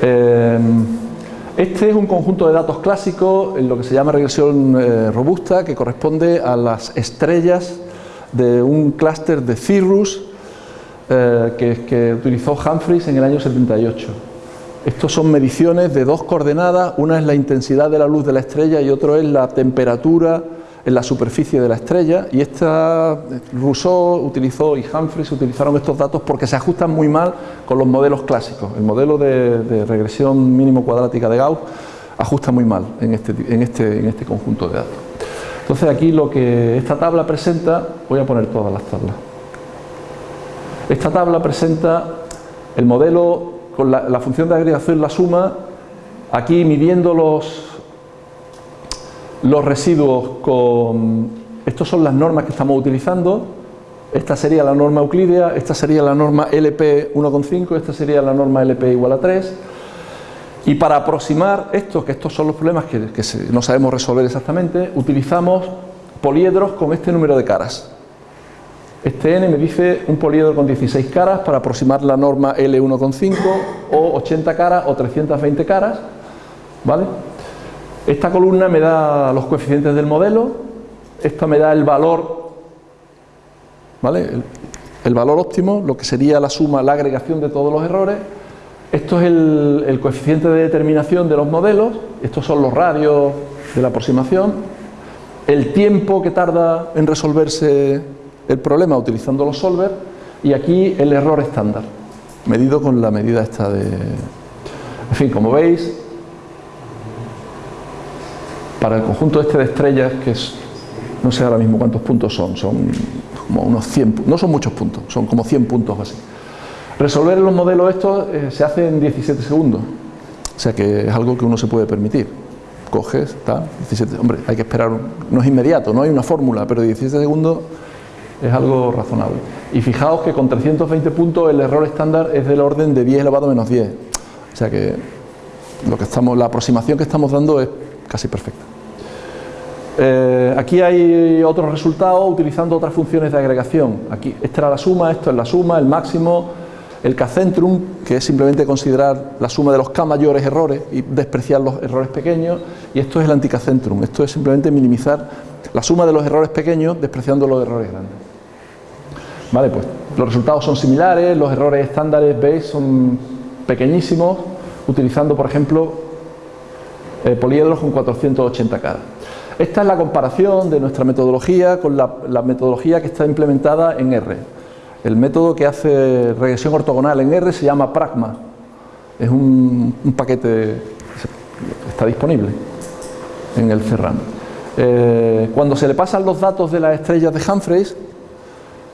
este es un conjunto de datos clásicos en lo que se llama regresión eh, robusta que corresponde a las estrellas de un clúster de Cirrus eh, que, que, utilizó Humphreys en el año 78. Estos son mediciones de dos coordenadas, una es la intensidad de la luz de la estrella y otro es la temperatura en la superficie de la estrella y esta Rousseau utilizó y Humphreys utilizaron estos datos porque se ajustan muy mal con los modelos clásicos. El modelo de, regresión mínimo cuadrática de Gauss ajusta muy mal en este, en, este, en este conjunto de datos. Entonces aquí lo que esta tabla presenta, voy a poner todas las tablas. Esta tabla presenta el modelo con la, la función de agregación, la suma, aquí midiendo los, los residuos con... Estas son las normas que estamos utilizando. Esta sería la norma euclídea, esta sería la norma LP 1,5, esta sería la norma LP igual a 3. Y para aproximar esto, que estos son los problemas que, no sabemos resolver exactamente, utilizamos poliedros con este número de caras. Este n me dice un poliedro con 16 caras para aproximar la norma L1,5 o 80 caras o 320 caras, ¿vale? Esta columna me da los coeficientes del modelo, esta me da el valor, ¿vale? El, valor óptimo, lo que sería la suma, la agregación de todos los errores. Esto es el, el coeficiente de determinación de los modelos, estos son los radios de la aproximación, el tiempo que tarda en resolverse el problema utilizando los solvers y aquí el error estándar, medido con la medida esta de... En fin, como veis, para el conjunto este de estrellas, que es, no sé ahora mismo cuántos puntos son, son como unos 100, no son muchos puntos, son como 100 puntos así. Resolver los modelos estos eh, se hace en 17 segundos, o sea que es algo que uno se puede permitir. Coges, está, 17, hombre, hay que esperar, no es inmediato, no hay una fórmula, pero 17 segundos es algo razonable. Y fijaos que con 320 puntos el error estándar es del orden de 10 elevado a menos 10. O sea que, lo que estamos, la aproximación que estamos dando es casi perfecta. Eh, aquí hay otros resultados utilizando otras funciones de agregación. Aquí, esta era la suma, esto es la suma, el máximo, el K-centrum, que es simplemente considerar la suma de los K mayores errores y despreciar los errores pequeños, y esto es el anti-K-centrum, esto es simplemente minimizar la suma de los errores pequeños despreciando los errores grandes. Vale, pues los resultados son similares, los errores estándares, veis, son pequeñísimos, utilizando, por ejemplo, eh, poliedros con 480 cada. Esta es la comparación de nuestra metodología con la, metodología que está implementada en R. El método que hace regresión ortogonal en R se llama Pragma. Es un, paquete que está disponible en el Cerran. Eh, cuando se le pasan los datos de las estrellas de Humphreys,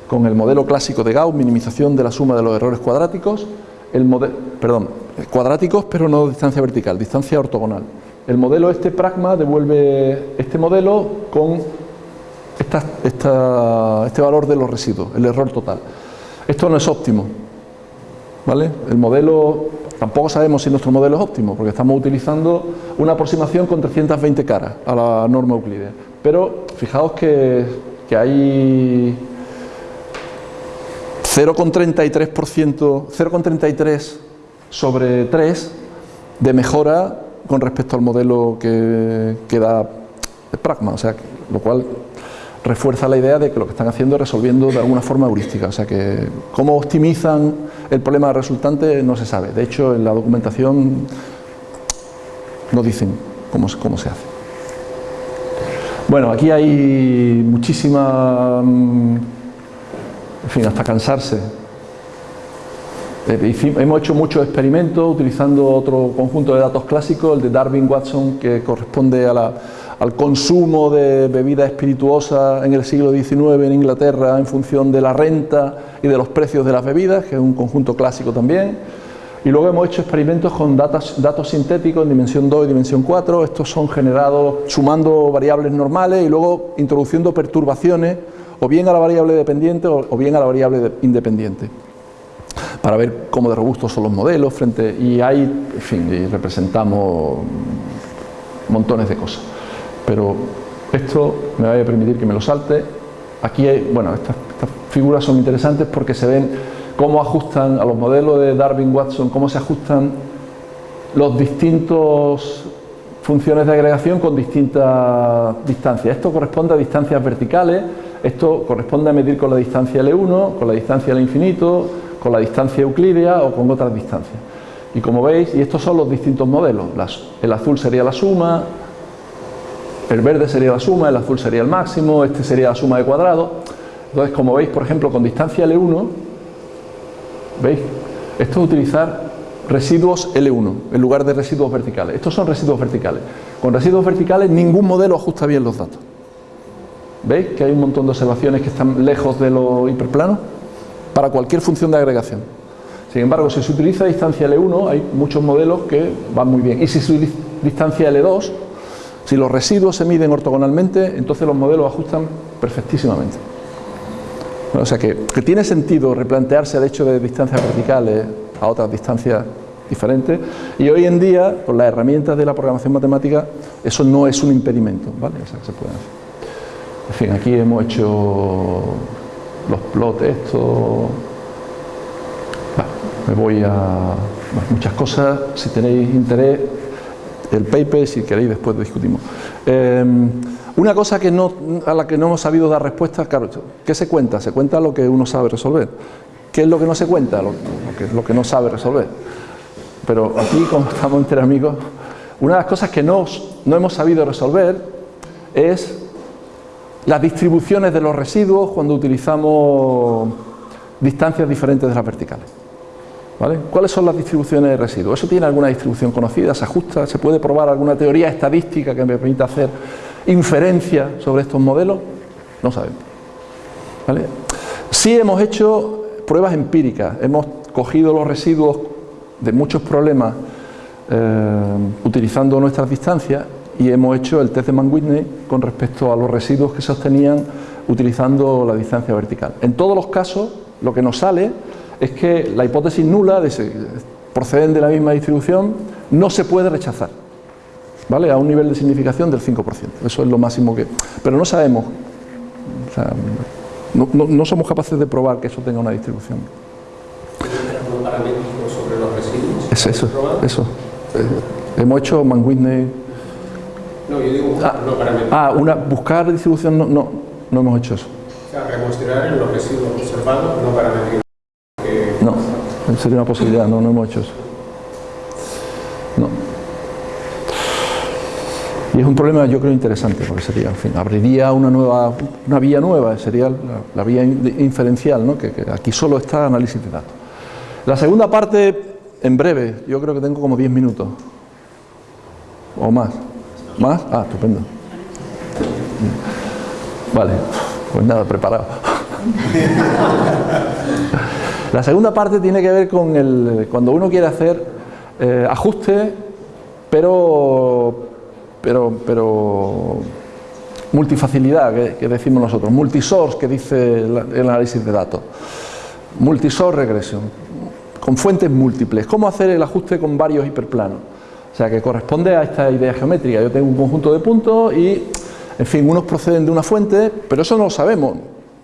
con el modelo clásico de Gauss, minimización de la suma de los errores cuadráticos, el modelo, perdón, cuadráticos pero no distancia vertical, distancia ortogonal. El modelo este pragma devuelve este modelo con este valor de los residuos, el error total. Esto no es óptimo, ¿vale? El modelo, tampoco sabemos si nuestro modelo es óptimo, porque estamos utilizando una aproximación con 320 caras a la norma euclidea. Pero fijaos que, que hay 0,33%, 0,33 sobre 3 de mejora con respecto al modelo que, da Pragma, o sea, lo cual refuerza la idea de que lo que están haciendo es resolviendo de alguna forma heurística, o sea que cómo optimizan el problema resultante no se sabe, de hecho en la documentación no dicen cómo, cómo se hace. Bueno, aquí hay muchísima, en fin, hasta cansarse hemos hecho muchos experimentos utilizando otro conjunto de datos clásicos, el de Darwin-Watson, que corresponde al consumo de bebidas espirituosas en el siglo XIX en Inglaterra en función de la renta y de los precios de las bebidas, que es un conjunto clásico también. Y luego hemos hecho experimentos con datos, datos sintéticos en dimensión 2 y dimensión 4. Estos son generados sumando variables normales y luego introduciendo perturbaciones o bien a la variable dependiente o bien a la variable independiente para ver cómo de robustos son los modelos frente y ahí, en fin, representamos montones de cosas. Pero esto me va a permitir que me lo salte. Aquí, hay, bueno, estas, figuras son interesantes porque se ven cómo ajustan a los modelos de Darwin-Watson, cómo se ajustan los distintos funciones de agregación con distintas distancias. Esto corresponde a distancias verticales, esto corresponde a medir con la distancia L1, con la distancia al infinito, con la distancia euclidea o con otras distancias. Y como veis, y estos son los distintos modelos, el azul sería la suma, el verde sería la suma, el azul sería el máximo, este sería la suma de cuadrado. Entonces, como veis, por ejemplo, con distancia L1, ¿veis? Esto es utilizar residuos L1 en lugar de residuos verticales. Estos son residuos verticales. Con residuos verticales ningún modelo ajusta bien los datos. ¿Veis que hay un montón de observaciones que están lejos de lo hiperplano? Para cualquier función de agregación. Sin embargo, si se utiliza distancia L1, hay muchos modelos que van muy bien. Y si se utiliza distancia L2, si los residuos se miden ortogonalmente, entonces los modelos ajustan perfectísimamente. o sea que, tiene sentido replantearse el hecho de distancias verticales a otras distancias diferentes y hoy en día, con las herramientas de la programación matemática, eso no es un impedimento, ¿vale? O se puede hacer. En fin, aquí hemos hecho los plots, esto... me voy a... muchas cosas, si tenéis interés, el paper, si queréis después discutimos. Em, una cosa que no, a la que no hemos sabido dar respuesta, claro, ¿qué se cuenta? Se cuenta lo que uno sabe resolver. ¿Qué es lo que no se cuenta? Lo, que, lo que no sabe resolver. Pero aquí, como estamos entre amigos, una de las cosas que no, no hemos sabido resolver es las distribuciones de los residuos cuando utilizamos distancias diferentes de las verticales. ¿Vale? ¿Cuáles son las distribuciones de residuos? ¿Eso tiene alguna distribución conocida? ¿Se ajusta? ¿Se puede probar alguna teoría estadística que me permita hacer inferencia sobre estos modelos? No sabemos. ¿vale? Sí hemos hecho pruebas empíricas, hemos cogido los residuos de muchos problemas eh, utilizando nuestras distancias y hemos hecho el test de Mann-Whitney con respecto a los residuos que se obtenían utilizando la distancia vertical. En todos los casos, lo que nos sale es que la hipótesis nula, de proceden de la misma distribución, no se puede rechazar, ¿vale? A un nivel de significación del 5%, eso es lo máximo que... Pero no sabemos, no, somos capaces de probar que eso tenga una distribución. sobre los residuos? Es eso, eso. Eh, hemos hecho Mann-Whitney... No, yo digo ah, ah, una, buscar distribución, no, no, no hemos hecho eso. O sea, reconstruir en los residuos observados, no para medir sería una posibilidad, no, no hemos hecho eso. No. Y es un problema yo creo interesante, porque sería, en fin, abriría una nueva, una vía nueva, sería la, vía inferencial, ¿no? que, aquí solo está análisis de datos. La segunda parte, en breve, yo creo que tengo como 10 minutos. O más. ¿Más? Ah, estupendo. Vale, pues nada, preparado. La segunda parte tiene que ver con el, cuando uno quiere hacer eh, ajustes, pero, pero, pero multifacilidad, que, decimos nosotros, multisource, que dice el, análisis de datos, multisource regresión, con fuentes múltiples. ¿Cómo hacer el ajuste con varios hiperplanos? O sea, que corresponde a esta idea geométrica. Yo tengo un conjunto de puntos y, en fin, unos proceden de una fuente, pero eso no lo sabemos.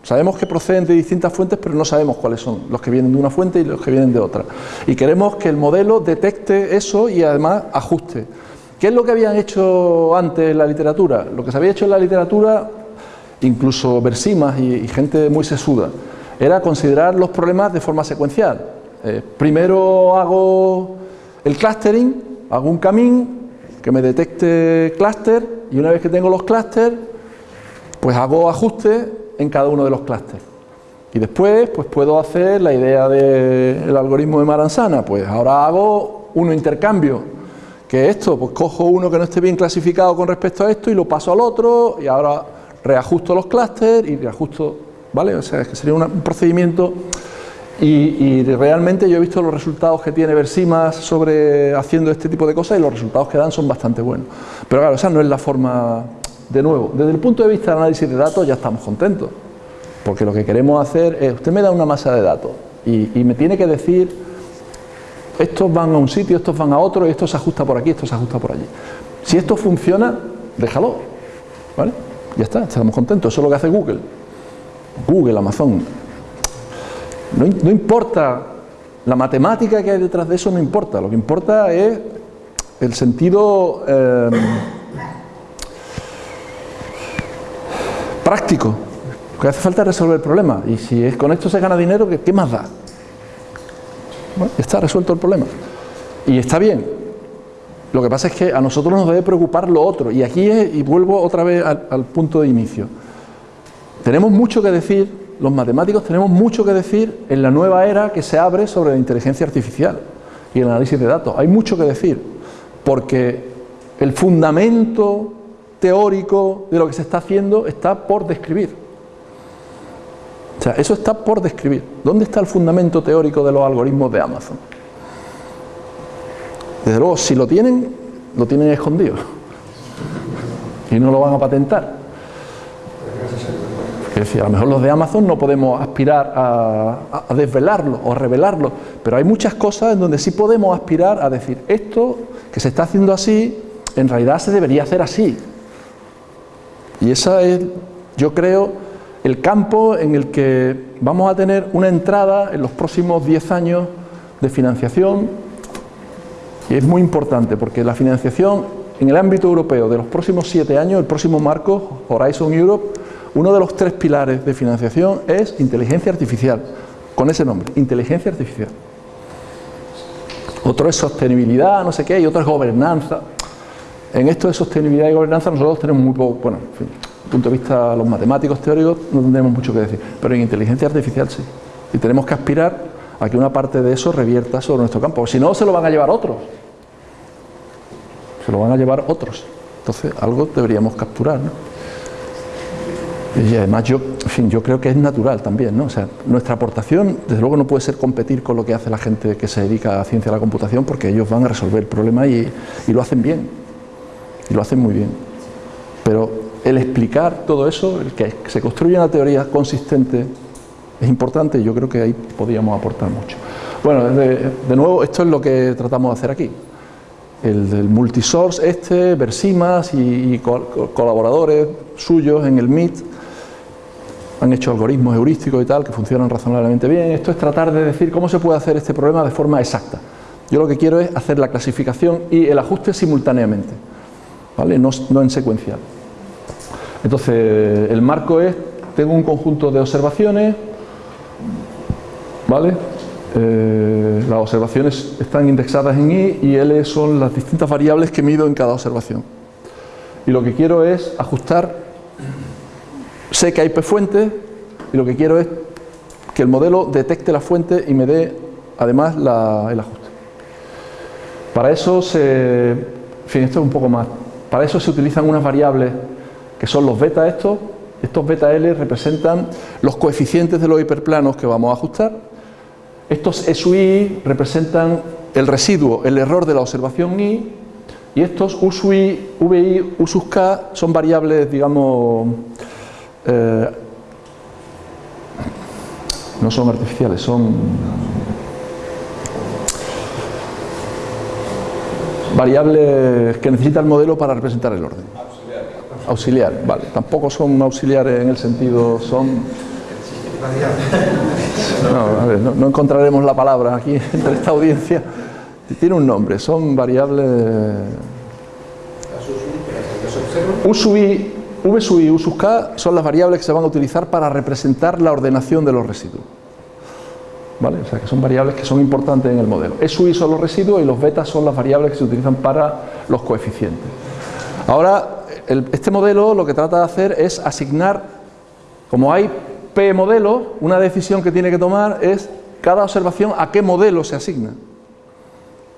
Sabemos que proceden de distintas fuentes, pero no sabemos cuáles son los que vienen de una fuente y los que vienen de otra. Y queremos que el modelo detecte eso y además ajuste. ¿Qué es lo que habían hecho antes en la literatura? Lo que se había hecho en la literatura, incluso Versimas y, gente muy sesuda, era considerar los problemas de forma secuencial. Eh, primero hago el clustering, hago un camín que me detecte clúster y una vez que tengo los clústeres, pues hago ajustes en cada uno de los clústeres. Y después, pues puedo hacer la idea del algoritmo de Maranzana, pues ahora hago un intercambio, que esto, pues cojo uno que no esté bien clasificado con respecto a esto y lo paso al otro, y ahora reajusto los clústeres y reajusto, ¿vale? O sea, es que sería un procedimiento y, realmente yo he visto los resultados que tiene Versimas sobre haciendo este tipo de cosas y los resultados que dan son bastante buenos. Pero claro, esa no es la forma de nuevo, desde el punto de vista del análisis de datos ya estamos contentos, porque lo que queremos hacer es, usted me da una masa de datos y, me tiene que decir, estos van a un sitio, estos van a otro, y esto se ajusta por aquí, esto se ajusta por allí. Si esto funciona, déjalo, ¿vale? Ya está, estamos contentos, eso es lo que hace Google. Google, Amazon. No, importa, la matemática que hay detrás de eso no importa, lo que importa es el sentido... Eh, práctico, que hace falta resolver el problema. Y si es, con esto se gana dinero, ¿qué, más da? Bueno, está resuelto el problema. Y está bien. Lo que pasa es que a nosotros nos debe preocupar lo otro. Y aquí es, y vuelvo otra vez al, punto de inicio. Tenemos mucho que decir, los matemáticos tenemos mucho que decir en la nueva era que se abre sobre la inteligencia artificial y el análisis de datos. Hay mucho que decir, porque el fundamento teórico de lo que se está haciendo está por describir. O sea, eso está por describir. ¿Dónde está el fundamento teórico de los algoritmos de Amazon? Desde luego, si lo tienen, lo tienen escondido. Y no lo van a patentar. Es decir, a lo mejor los de Amazon no podemos aspirar a, a, desvelarlo o revelarlo, pero hay muchas cosas en donde sí podemos aspirar a decir, esto que se está haciendo así, en realidad se debería hacer así. Y esa es, yo creo, el campo en el que vamos a tener una entrada en los próximos 10 años de financiación y es muy importante porque la financiación en el ámbito europeo de los próximos 7 años, el próximo marco, Horizon Europe, uno de los tres pilares de financiación es inteligencia artificial, con ese nombre, inteligencia artificial. Otro es sostenibilidad, no sé qué, y otro es gobernanza. En esto de sostenibilidad y gobernanza nosotros tenemos muy poco, bueno, en fin, desde el punto de vista los matemáticos teóricos no tendremos mucho que decir, pero en inteligencia artificial sí. Y tenemos que aspirar a que una parte de eso revierta sobre nuestro campo, si no se lo van a llevar otros. Se lo van a llevar otros. Entonces algo deberíamos capturar. ¿no? Y además yo, creo que es natural también, ¿no? O sea, nuestra aportación, desde luego, no puede ser competir con lo que hace la gente que se dedica a ciencia de la computación, porque ellos van a resolver el problema y, lo hacen bien, y lo hacen muy bien. Pero el explicar todo eso, el que se construya una teoría consistente, es importante y yo creo que ahí podríamos aportar mucho. Bueno, de, nuevo, esto es lo que tratamos de hacer aquí. El del multisource este, Versimas y, y col- colaboradores suyos en el MIT han hecho algoritmos heurísticos y tal que funcionan razonablemente bien. Esto es tratar de decir cómo se puede hacer este problema de forma exacta. Yo lo que quiero es hacer la clasificación y el ajuste simultáneamente, ¿vale? no, no en secuencial. Entonces, el marco es, tengo un conjunto de observaciones, ¿vale? Eh, las observaciones están indexadas en i y l son las distintas variables que mido en cada observación. Y lo que quiero es ajustar, sé que hay P y lo que quiero es que el modelo detecte la fuente y me dé además el ajuste. Para eso se, en fin, esto es un poco más, para eso se utilizan unas variables que son los beta estos, estos beta L representan los coeficientes de los hiperplanos que vamos a ajustar, estos SUI representan el residuo, el error de la observación I, y estos USUI, VI, U K son variables, digamos, eh, no son artificiales, son variables que necesita el modelo para representar el orden. Auxiliar, vale. Tampoco son auxiliares en el sentido, son... No, a ver, no, no encontraremos la palabra aquí entre esta audiencia. Tiene un nombre, son variables... U sub i, V sub i U sub k son las variables que se van a utilizar para representar la ordenación de los residuos. ¿Vale? O sea, que son variables que son importantes en el modelo. E sub i son los residuos y los betas son las variables que se utilizan para los coeficientes. Ahora, este modelo lo que trata de hacer es asignar, como hay P modelos, una decisión que tiene que tomar es cada observación a qué modelo se asigna.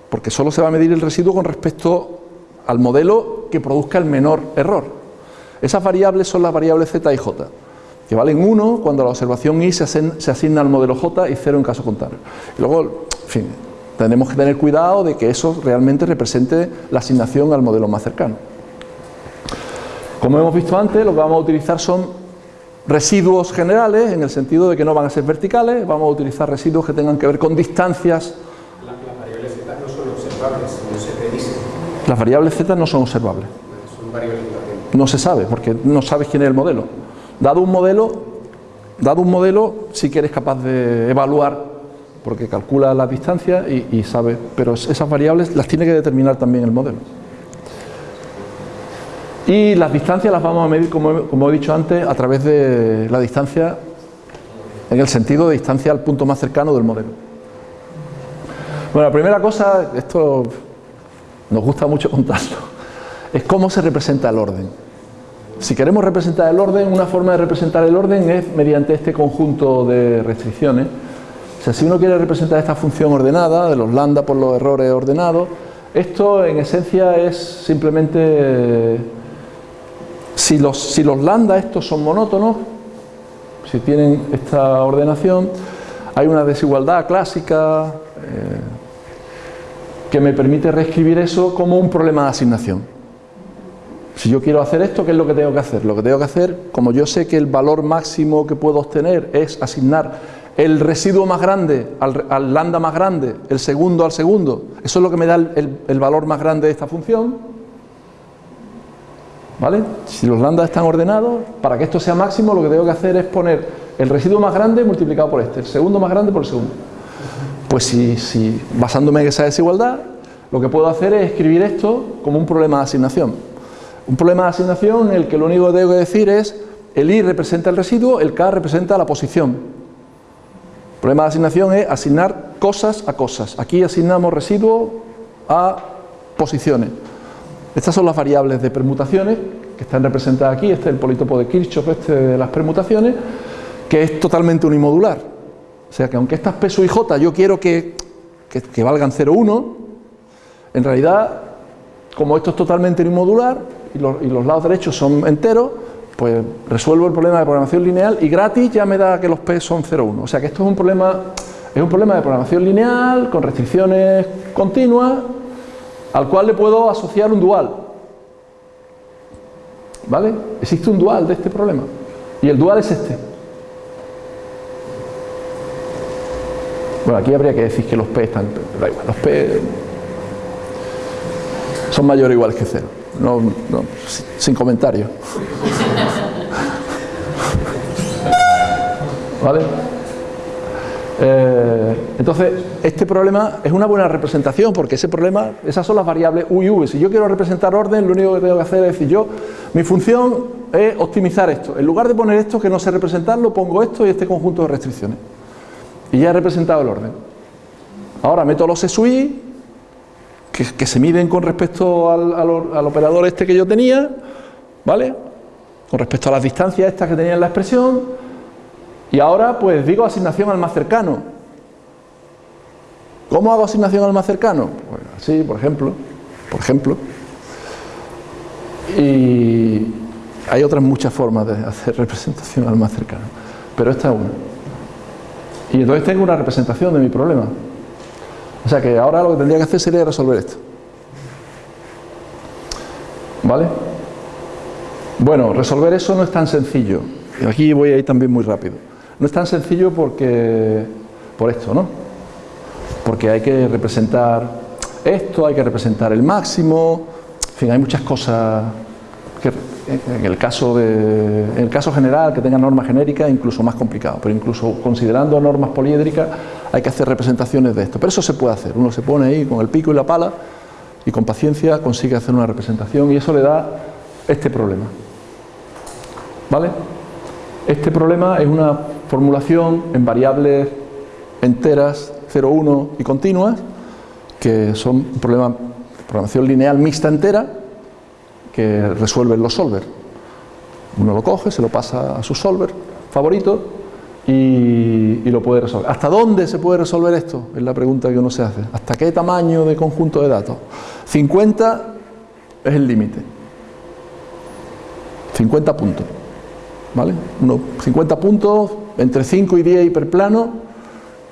Porque solo se va a medir el residuo con respecto al modelo que produzca el menor error. Esas variables son las variables Z y J, que valen 1 cuando la observación I se, asign- se asigna al modelo J y 0 en caso contrario. Y luego, en fin, tenemos que tener cuidado de que eso realmente represente la asignación al modelo más cercano. Como hemos visto antes, lo que vamos a utilizar son residuos generales, en el sentido de que no van a ser verticales, vamos a utilizar residuos que tengan que ver con distancias. La- Las variables Z no son observables, no se predicen, Las variables Z no son observables. son variables. No se sabe, porque no sabes quién es el modelo. Dado un modelo, dado un modelo, sí que eres capaz de evaluar, porque calcula las distancias y, y sabe, pero esas variables las tiene que determinar también el modelo. Y las distancias las vamos a medir, como, como he dicho antes, a través de la distancia, en el sentido de distancia al punto más cercano del modelo. Bueno, la primera cosa, esto nos gusta mucho contarlo, es cómo se representa el orden. Si queremos representar el orden, una forma de representar el orden es mediante este conjunto de restricciones. Si uno quiere representar esta función ordenada, de los lambda por los errores ordenados, esto en esencia es simplemente eh, si los, si los lambda estos son monótonos, si tienen esta ordenación, hay una desigualdad clásica eh, que me permite reescribir eso como un problema de asignación. Si yo quiero hacer esto, ¿qué es lo que tengo que hacer? Lo que tengo que hacer, como yo sé que el valor máximo que puedo obtener es asignar el residuo más grande al, lambda más grande, el segundo al segundo, eso es lo que me da el, valor más grande de esta función. ¿Vale? Si los lambda están ordenados, para que esto sea máximo, lo que tengo que hacer es poner el residuo más grande multiplicado por este, el segundo más grande por el segundo. Pues si, si basándome en esa desigualdad, lo que puedo hacer es escribir esto como un problema de asignación. Un problema de asignación en el que lo único que tengo que decir es el i representa el residuo, el k representa la posición. El problema de asignación es asignar cosas a cosas. Aquí asignamos residuo a posiciones. Estas son las variables de permutaciones que están representadas aquí. Este es el polítopo de Kirchhoff, este de las permutaciones, que es totalmente unimodular. O sea que aunque estas P sub i j yo quiero que, que, que valgan 0, 1, en realidad, como esto es totalmente unimodular y los, y los lados derechos son enteros, pues resuelvo el problema de programación lineal y gratis ya me da que los P son 0,1. O sea que esto es un problema, es un problema de programación lineal con restricciones continuas al cual le puedo asociar un dual. ¿Vale? Existe un dual de este problema. Y el dual es este. Bueno, aquí habría que decir que los P están... los P son mayores o iguales que cero. No, no, sin comentario. ¿Vale? Eh, entonces, este problema es una buena representación porque ese problema, esas son las variables U y V. Si yo quiero representar orden, lo único que tengo que hacer es decir yo, mi función es optimizar esto. En lugar de poner esto que no sé representarlo, pongo esto y este conjunto de restricciones. Y ya he representado el orden. Ahora meto los SUI, que, se miden con respecto al, al operador este que yo tenía, ¿vale? Con respecto a las distancias estas que tenía en la expresión, y ahora pues digo asignación al más cercano. ¿Cómo hago asignación al más cercano? Pues así, por ejemplo, por ejemplo. Y hay otras muchas formas de hacer representación al más cercano, pero esta es una. Y entonces tengo una representación de mi problema. O sea que ahora lo que tendría que hacer sería resolver esto. ¿Vale? Bueno, resolver eso no es tan sencillo. Aquí voy a ir también muy rápido. No es tan sencillo porque, por esto, ¿no? Porque hay que representar esto, hay que representar el máximo, en fin, hay muchas cosas en el caso, de, en el caso general que tenga norma genérica incluso más complicado, pero incluso considerando normas poliédricas hay que hacer representaciones de esto, pero eso se puede hacer, uno se pone ahí con el pico y la pala y con paciencia consigue hacer una representación y eso le da este problema. ¿Vale? Este problema es una formulación en variables enteras 0, 1 y continuas, que son un problema de programación lineal mixta entera que resuelven los solver. Uno lo coge, se lo pasa a su solver favorito y, lo puede resolver. ¿Hasta dónde se puede resolver esto? Es la pregunta que uno se hace. ¿Hasta qué tamaño de conjunto de datos? 50 es el límite. 50 puntos. ¿Vale? Uno, 50 puntos entre 5 y 10 hiperplanos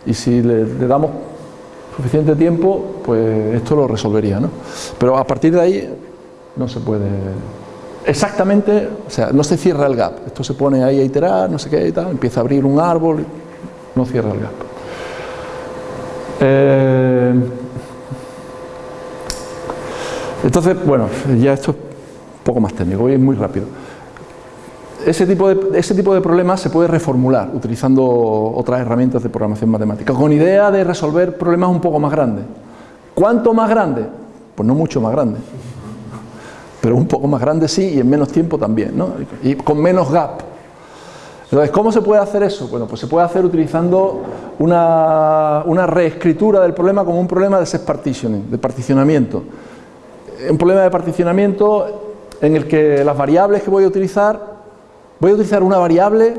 y si le, damos suficiente tiempo, pues esto lo resolvería, ¿no? Pero a partir de ahí no se puede exactamente, o sea, no se cierra el gap. Esto se pone ahí a iterar, no sé qué y tal, empieza a abrir un árbol, no cierra el gap. Eh, entonces, bueno, ya esto es un poco más técnico, voy muy rápido ese tipo, de, ese tipo de problemas se puede reformular utilizando otras herramientas de programación matemática, con idea de resolver problemas un poco más grandes. ¿Cuánto más grande? Pues no mucho más grande, pero un poco más grande sí y en menos tiempo también, ¿no? y con menos gap. Entonces, ¿cómo se puede hacer eso? Bueno, pues se puede hacer utilizando una, una reescritura del problema como un problema de set partitioning, de particionamiento. Un problema de particionamiento en el que las variables que voy a utilizar Voy a utilizar una variable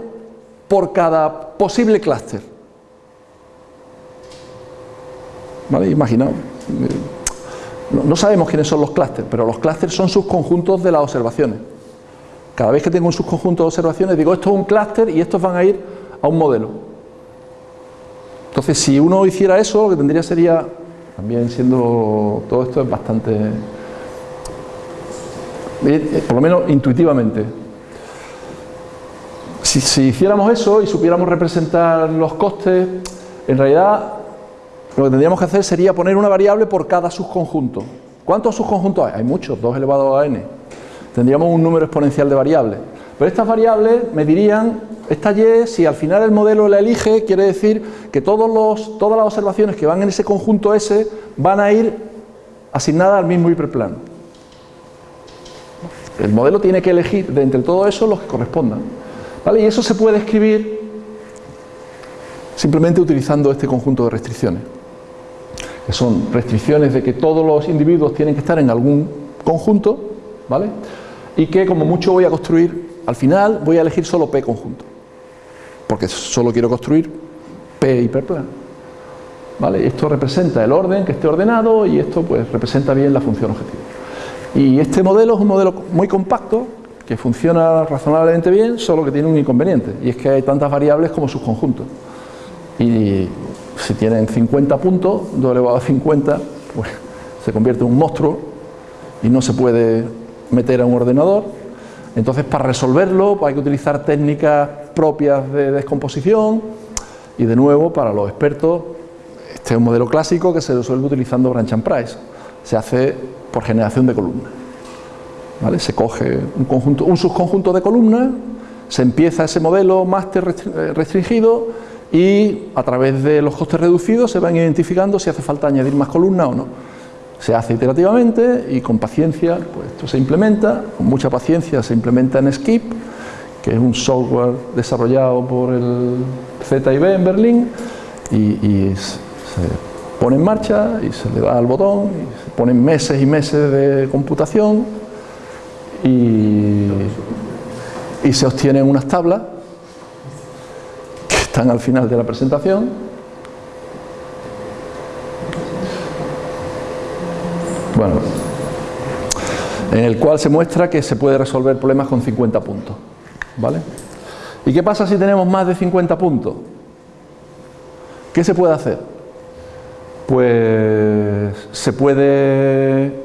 por cada posible clúster. ¿Vale? Imaginaos. No, sabemos quiénes son los clústeres, pero los clústeres son subconjuntos de las observaciones. Cada vez que tengo un subconjunto de observaciones, digo esto es un clúster y estos van a ir a un modelo. Entonces, si uno hiciera eso, lo que tendría sería, también siendo todo esto es bastante, eh, por lo menos intuitivamente, si, hiciéramos eso y supiéramos representar los costes, en realidad lo que tendríamos que hacer sería poner una variable por cada subconjunto. ¿Cuántos subconjuntos hay? Hay muchos, 2 elevado a n. Tendríamos un número exponencial de variables. Pero estas variables me dirían, esta y, si al final el modelo la elige, quiere decir que todos los, todas las observaciones que van en ese conjunto S van a ir asignadas al mismo hiperplano. El modelo tiene que elegir de entre todo eso los que correspondan. Y eso se puede escribir simplemente utilizando este conjunto de restricciones, que son restricciones de que todos los individuos tienen que estar en algún conjunto, ¿vale? Y que como mucho voy a construir, al final voy a elegir solo P conjunto, porque solo quiero construir P hiperplano. ¿Vale? Esto representa el orden que esté ordenado y esto pues representa bien la función objetivo. Y este modelo es un modelo muy compacto, que funciona razonablemente bien, solo que tiene un inconveniente, y es que hay tantas variables como sus conjuntos. Y si tienen 50 puntos, 2 elevado a 50, pues se convierte en un monstruo y no se puede meter a un ordenador. Entonces, para resolverlo hay que utilizar técnicas propias de descomposición y, de nuevo, para los expertos, este es un modelo clásico que se resuelve utilizando branch and price. Se hace por generación de columnas. Se coge un, un subconjunto de columnas, se empieza ese modelo máster eh, restringido y a través de los costes reducidos se van identificando si hace falta añadir más columnas o no. Se hace iterativamente y con paciencia, pues esto se implementa, con mucha paciencia se implementa en Skip, que es un software desarrollado por el ZIB en Berlín y, se pone en marcha y se le da al botón y se ponen meses y meses de computación y, se obtienen unas tablas están al final de la presentación bueno en el cual se muestra que se puede resolver problemas con 50 puntos ¿vale? ¿y qué pasa si tenemos más de 50 puntos? ¿qué se puede hacer? pues se puede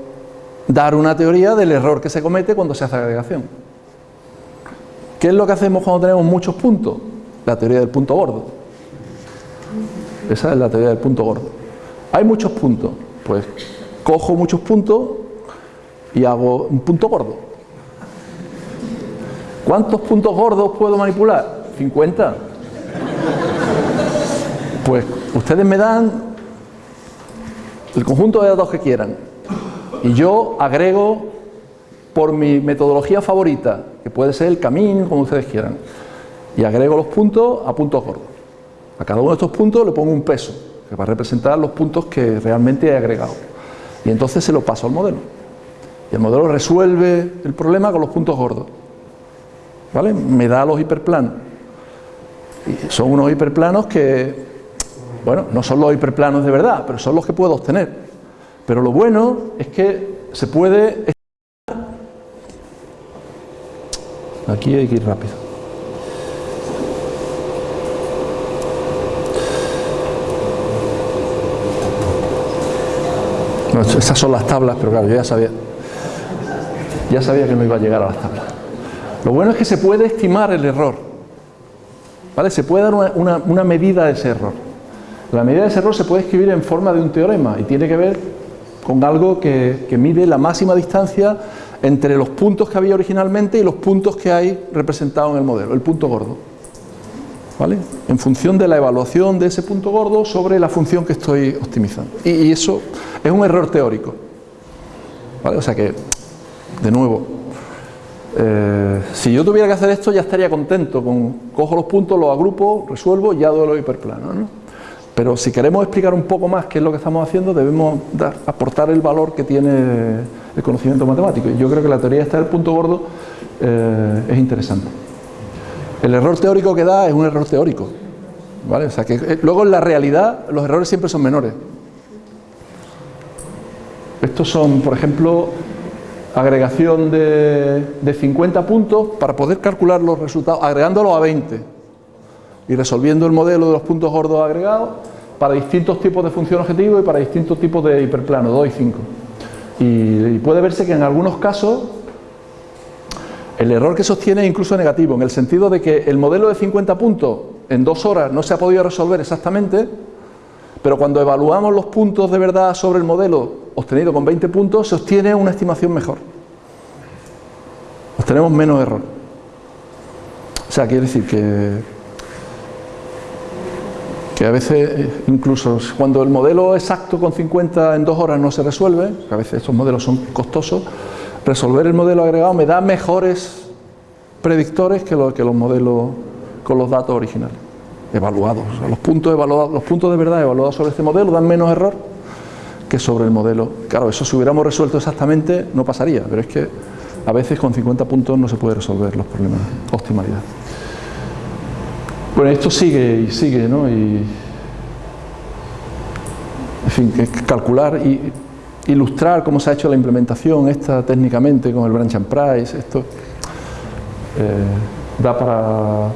dar una teoría del error que se comete cuando se hace agregación. ¿Qué es lo que hacemos cuando tenemos muchos puntos? La teoría del punto gordo. Esa es la teoría del punto gordo. Hay muchos puntos, pues cojo muchos puntos y hago un punto gordo. ¿Cuántos puntos gordos puedo manipular? 50. Pues ustedes me dan el conjunto de datos que quieran y yo agrego por mi metodología favorita, que puede ser el camino, como ustedes quieran, y agrego los puntos a puntos gordos. A cada uno de estos puntos le pongo un peso, que va a representar los puntos que realmente he agregado. Y entonces se lo paso al modelo. Y el modelo resuelve el problema con los puntos gordos. ¿Vale? Me da los hiperplanos. Y son unos hiperplanos que, bueno, no son los hiperplanos de verdad, pero son los que puedo obtener. Pero lo bueno es que se puede... Aquí hay que ir rápido. Esas son las tablas, pero claro, yo ya sabía, ya sabía que no iba a llegar a las tablas. Lo bueno es que se puede estimar el error. ¿Vale? Se puede dar una, una medida de ese error. La medida de ese error se puede escribir en forma de un teorema y tiene que ver con algo que, mide la máxima distancia entre los puntos que había originalmente y los puntos que hay representados en el modelo, el punto gordo. ¿Vale? En función de la evaluación de ese punto gordo sobre la función que estoy optimizando. Y, eso es un error teórico. ¿Vale? O sea que, de nuevo, eh, si yo tuviera que hacer esto ya estaría contento con cojo los puntos, los agrupo, resuelvo y ya doy los hiperplanos. ¿no? Pero si queremos explicar un poco más qué es lo que estamos haciendo, debemos aportar el valor que tiene el conocimiento matemático. Y yo creo que la teoría esta del punto gordo eh, es interesante. El error teórico que da es un error teórico. ¿vale? O sea que, eh, luego en la realidad los errores siempre son menores. Estos son, por ejemplo, agregación de, de 50 puntos para poder calcular los resultados, agregándolos a 20 y resolviendo el modelo de los puntos gordos agregados para distintos tipos de función objetivo y para distintos tipos de hiperplano, 2 y 5. Y, puede verse que en algunos casos el error que sostiene es incluso negativo, en el sentido de que el modelo de 50 puntos en dos horas no se ha podido resolver exactamente, pero cuando evaluamos los puntos de verdad sobre el modelo obtenido con 20 puntos, se obtiene una estimación mejor. Obtenemos menos error. O sea, quiere decir que que a veces eh, incluso cuando el modelo exacto con 50 en dos horas no se resuelve, que a veces estos modelos son costosos, resolver el modelo agregado me da mejores predictores que, los modelos con los datos originales, evaluados. los, puntos evaluados los puntos de verdad evaluados sobre este modelo dan menos error que sobre el modelo. Claro, eso si hubiéramos resuelto exactamente no pasaría, pero es que a veces con 50 puntos no se puede resolver los problemas de optimalidad. Bueno, esto sigue y sigue, ¿no? Y, en fin, calcular y ilustrar cómo se ha hecho la implementación esta técnicamente con el branch and price, esto eh, da para,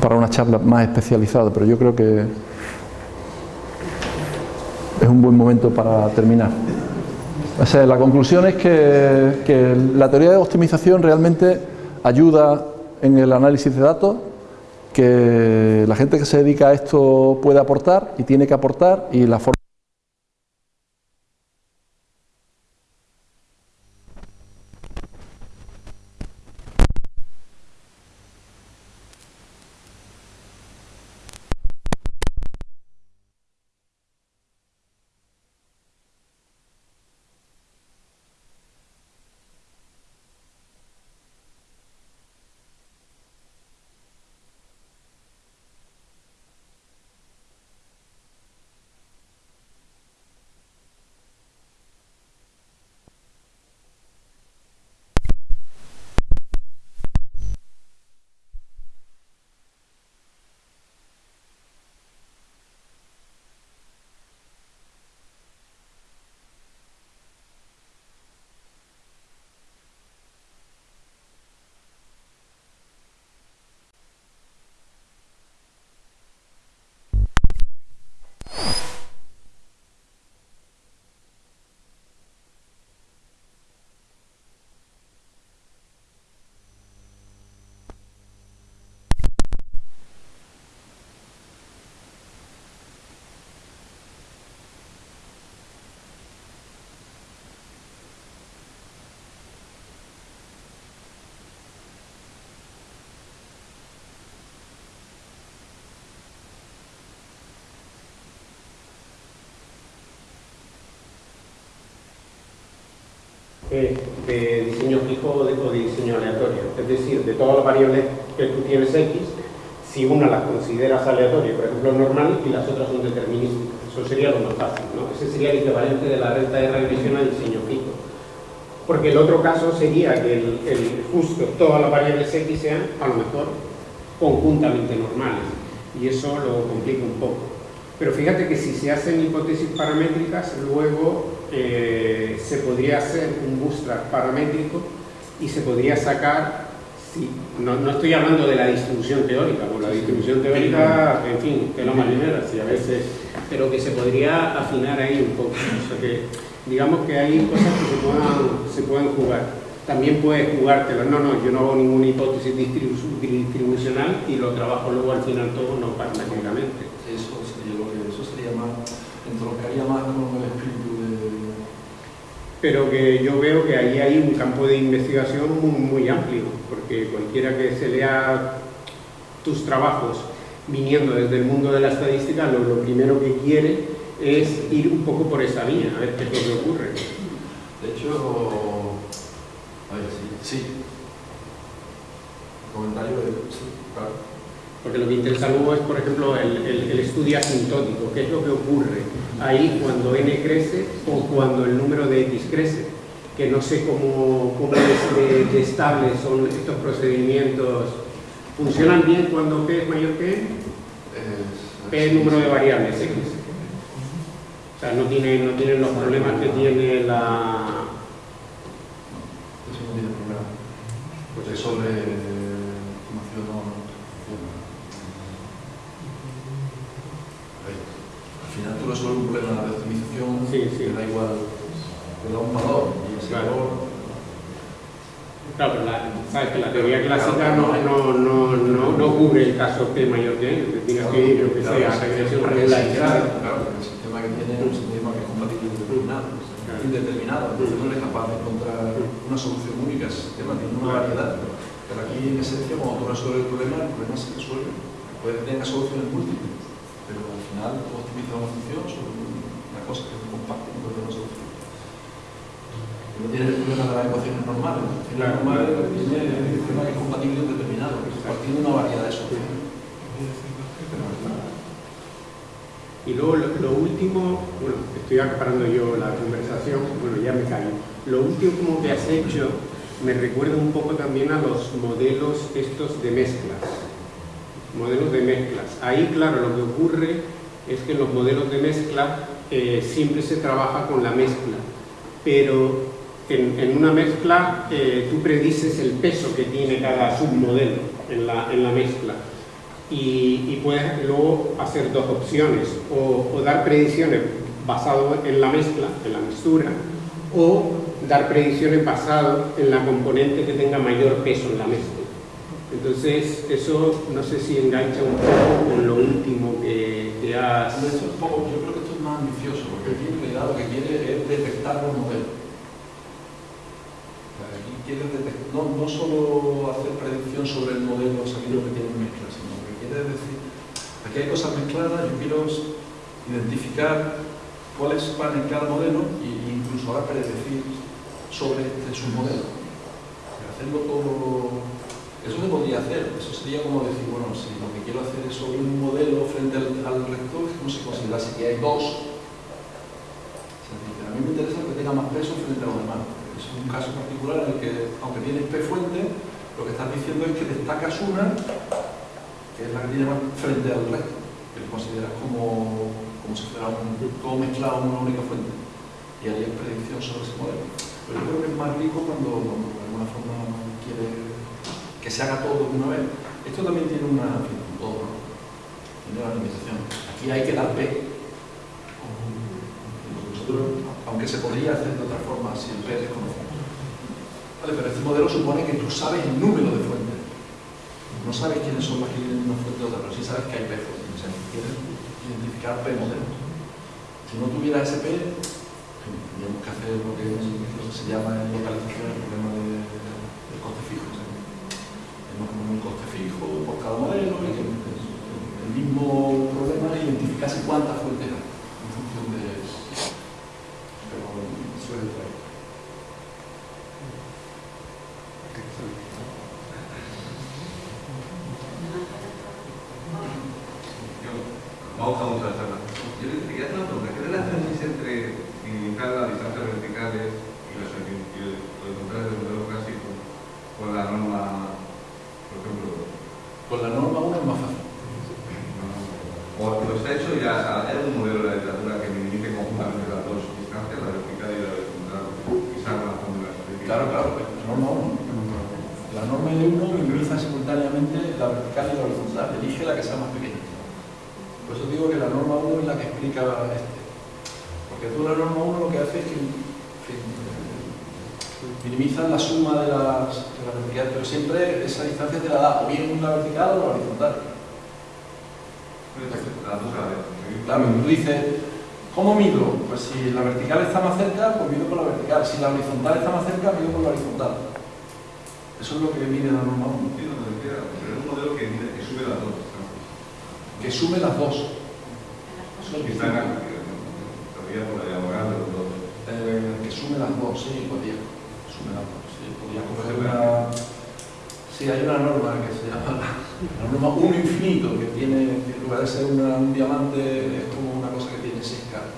para una charla más especializada, pero yo creo que es un buen momento para terminar. la conclusión es que, que la teoría de optimización realmente ayuda en el análisis de datos, que la gente que se dedica a esto puede aportar y tiene que aportar y la forma de diseño fijo o de, diseño aleatorio. Es decir, de todas las variables que tú tienes X, si una las consideras aleatoria, por ejemplo normal, y las otras son determinísticas. Eso sería lo más fácil, ¿no? Ese sería el equivalente de la renta de regresión a diseño fijo. Porque el otro caso sería que el, justo todas las variables X sean, a lo mejor, conjuntamente normales. Y eso lo complica un poco. Pero fíjate que si se hacen hipótesis paramétricas, luego eh, se podría hacer un bootstrap paramétrico y se podría sacar, sí, no, estoy hablando de la distribución teórica, porque la distribución teórica, en fin, que no marinera, sí, a veces, pero que se podría afinar ahí un poco, o sea que digamos que hay cosas que se puedan, se pueden jugar. También puedes jugártelo, no, no, yo no hago ninguna hipótesis distribucional y lo trabajo luego al final todo no paramétricamente. Eso sería, lo que, eso sería más, entroncaría más pero que yo veo que ahí hay un campo de investigación muy, amplio, porque cualquiera que se lea tus trabajos viniendo desde el mundo de la estadística, lo, primero que quiere es ir un poco por esa línea, a ver qué es lo que ocurre. De hecho, a ver, sí, sí. comentario de... Sí, claro. Porque lo que interesa luego es, por ejemplo, el, estudio asintótico, qué es lo que ocurre ahí cuando n crece o cuando el número de x crece, que no sé cómo, cómo de, estables son estos procedimientos. ¿Funcionan bien cuando p es mayor que n? p es número de variables x. O sea, no tienen, no tienen los problemas que tiene la... Eso no tiene problema. Pues es sobre tú resuelves un problema de optimización sí, sí. da igual, te da un valor y ese claro. valor... Claro, pero la, sabes que la teoría clásica no, no, no, no, no cubre el caso P mayor que N, tienes que ir, lo que sea, a regresión regularizada. Claro, porque el sistema que tiene es un sistema que es compatible indeterminado, indeterminado, entonces no eres capaz de encontrar una solución única, el sistema tiene una variedad, pero aquí en esencia cuando tú resuelves el problema, el problema se resuelve, puede tener soluciones múltiples pero al final tú optimizas una función sobre una cosa que es compacta y puede una solución. No tiene el problema de las ecuaciones normales. Las ecuaciones normales tiene el sistema que es compatible y determinado, partiendo de una variedad de soluciones. Y luego lo, último, bueno, estoy acaparando yo la conversación, bueno, ya me callo. Lo último que has hecho me recuerda un poco también a los modelos estos de mezclas modelos de mezclas. Ahí, claro, lo que ocurre es que en los modelos de mezcla eh, siempre se trabaja con la mezcla, pero en, una mezcla eh, tú predices el peso que tiene cada submodelo en la, en la mezcla y, puedes luego hacer dos opciones, o, dar predicciones basado en la mezcla, en la mixtura, o dar predicciones basado en la componente que tenga mayor peso en la mezcla. Entonces, eso no sé si engancha un poco con lo último que, que has... yo creo que esto es más ambicioso, porque aquí en realidad lo que quiere es detectar los modelos no, no, solo hacer predicción sobre el modelo sabiendo que tiene mezcla, sino que quiere decir, aquí hay cosas mezcladas, yo quiero identificar cuáles van en cada modelo e incluso ahora predecir sobre este submodelo. Hacerlo todo... Eso se podría hacer, eso sería como decir, bueno, si lo que quiero hacer es sobre un modelo frente al, al rector, ¿cómo se considera? Si hay dos, a mí me interesa que tenga más peso frente a los demás es un caso particular en el que, aunque tienes P fuente, lo que estás diciendo es que destacas una, que es la que tiene más frente al resto, que lo consideras como, como si fuera un, todo mezclado en una única fuente. Y hay predicción sobre ese modelo. Pero yo creo que es más rico cuando, de alguna forma quiere que se haga todo de una vez. Esto también tiene una, tiene una limitación. Aquí hay que dar P aunque se podría hacer de otra forma si el P es desconocido. Pero este modelo supone que tú sabes el número de fuentes. No sabes quiénes son las que vienen de una fuente o otra, pero sí sabes que hay P fuentes. O sea, quieres identificar P modelos. Si no tuviera ese P, tendríamos que hacer lo que, se llama en localización el problema de, del coste fijo. O sea, tenemos como un coste fijo por cada modelo y que el mismo identificarse cuántas fuentes hay. Si la horizontal está más cerca, mido por la horizontal. Eso es lo que mide la norma 1. pero es un modelo que, mide, que sube las dos. Que sube las dos. Eso es está en por la diagonal de los dos. Eh, que sume las dos, sí, podría. Sume las dos, sí. Podría coger una... Sí, hay una norma que se llama la norma 1 infinito, que tiene, en lugar de ser una, un diamante, es como una cosa que tiene 6 caras.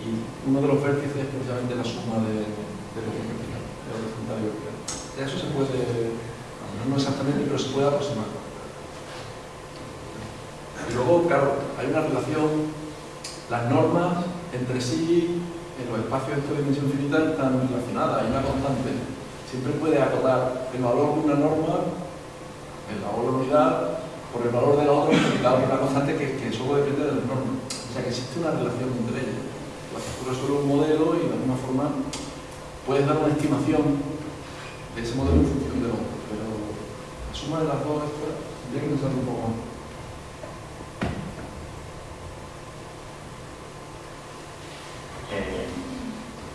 Y uno de los vértices es precisamente la suma de, de lo vertical, de horizontal y vertical. Eso se puede, no exactamente, pero se puede aproximar. Y luego, claro, hay una relación, las normas entre sí, en los espacios de dimensión finita están relacionadas, hay una constante. Siempre puede acotar el valor de una norma, el valor de la unidad, por el valor de la otra por una constante que, que solo depende de las normas. O sea que existe una relación entre ellas. La estructura es solo un modelo y de alguna forma puedes dar una estimación de ese modelo en función de otro, pero la suma de las dos tendría que pensar un poco. Eh,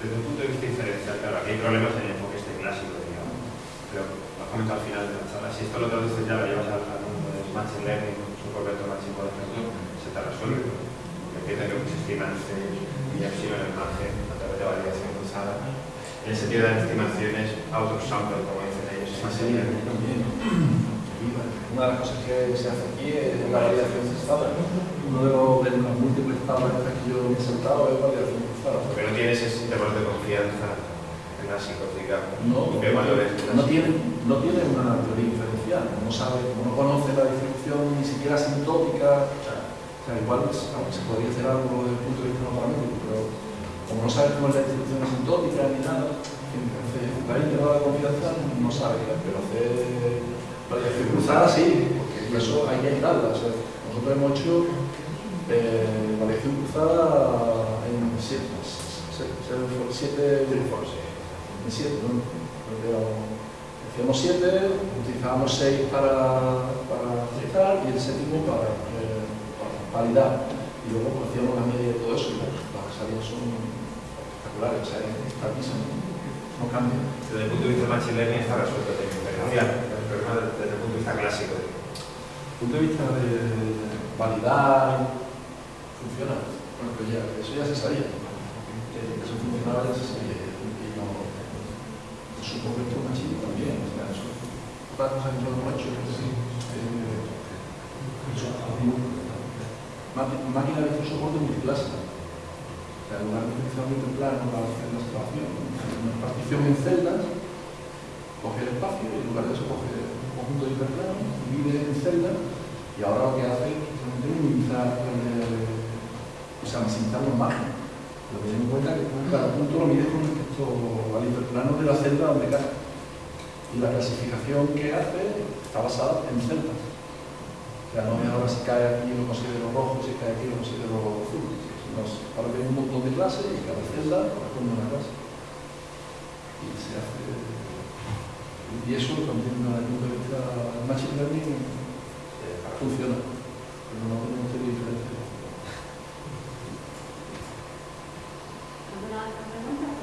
desde un punto de vista diferencial, claro, aquí hay problemas en el enfoque este clásico, digamos, pero lo comento al final de la charla. Si esto lo traduces ya lo llevas al, mundo de Machine Learning, su Roberto Machine, por ejemplo, se te resuelve. Empieza que se estiman y epsilon el margen a través de validación cruzada en el sentido de las estimaciones auto-sample, como dicen ellos. Una de las cosas que se hace aquí es la validación cruzada. Uno de los, de los múltiples tablas que yo me he sentado es validación cruzada. Pero no tienes ese intervalo de confianza en la digamos. No, ¿Qué valores no, tiene, no tiene una teoría inferencial. No sabe, no conoce la distribución ni siquiera asintótica. Sea, igual pues, se podría hacer algo desde el punto de vista no paramétrico, pero como no sabes cómo es la distribución asintótica ni nada, al la intervalo de confianza no sabe, pero hacer variación cruzada sí, porque eso hay que evitarla. O sea, nosotros hemos hecho eh, variación cruzada en siete, siete, en siete, ¿no? Hacíamos siete, utilizábamos seis para, para aceptar y el séptimo para, eh, validar. Y luego pues, hacíamos la media de todo eso y las salían son espectaculares, o sea, es no cambia. Desde el punto de vista Learning está resuelto el diferencial, el problema desde el punto de vista clásico. Desde el punto de vista de validar, funciona. Bueno, pues ya, eso ya se sabía. Que eso funcionaba ya se sabía. Y no, supongo que esto Machine también. O sea, eso, otra cosa que no hemos hecho es que máquina de soporte multiclase. O sea, en lugar de utilizar un para hacer la excavación, una partición en celdas, coge el espacio y en lugar de eso coge un conjunto de hiperplanos, divide en celdas y ahora lo que hace es minimizar, o sea, maximizar los márgenes. Pero ten en cuenta que cada punto lo mide con respecto al hiperplano de la celda donde cae. Y la clasificación que hace está basada en celdas. O sea, non é ahora se cae aquí no considero rojo, se cae aquí no considero azul. Nos, ahora ven un montón de clase e cada celda corresponde unha clase. E se hace... E eso también na diferencia machine learning eh, funciona. Pero no, no tiene diferente. ¿Alguna otra pregunta?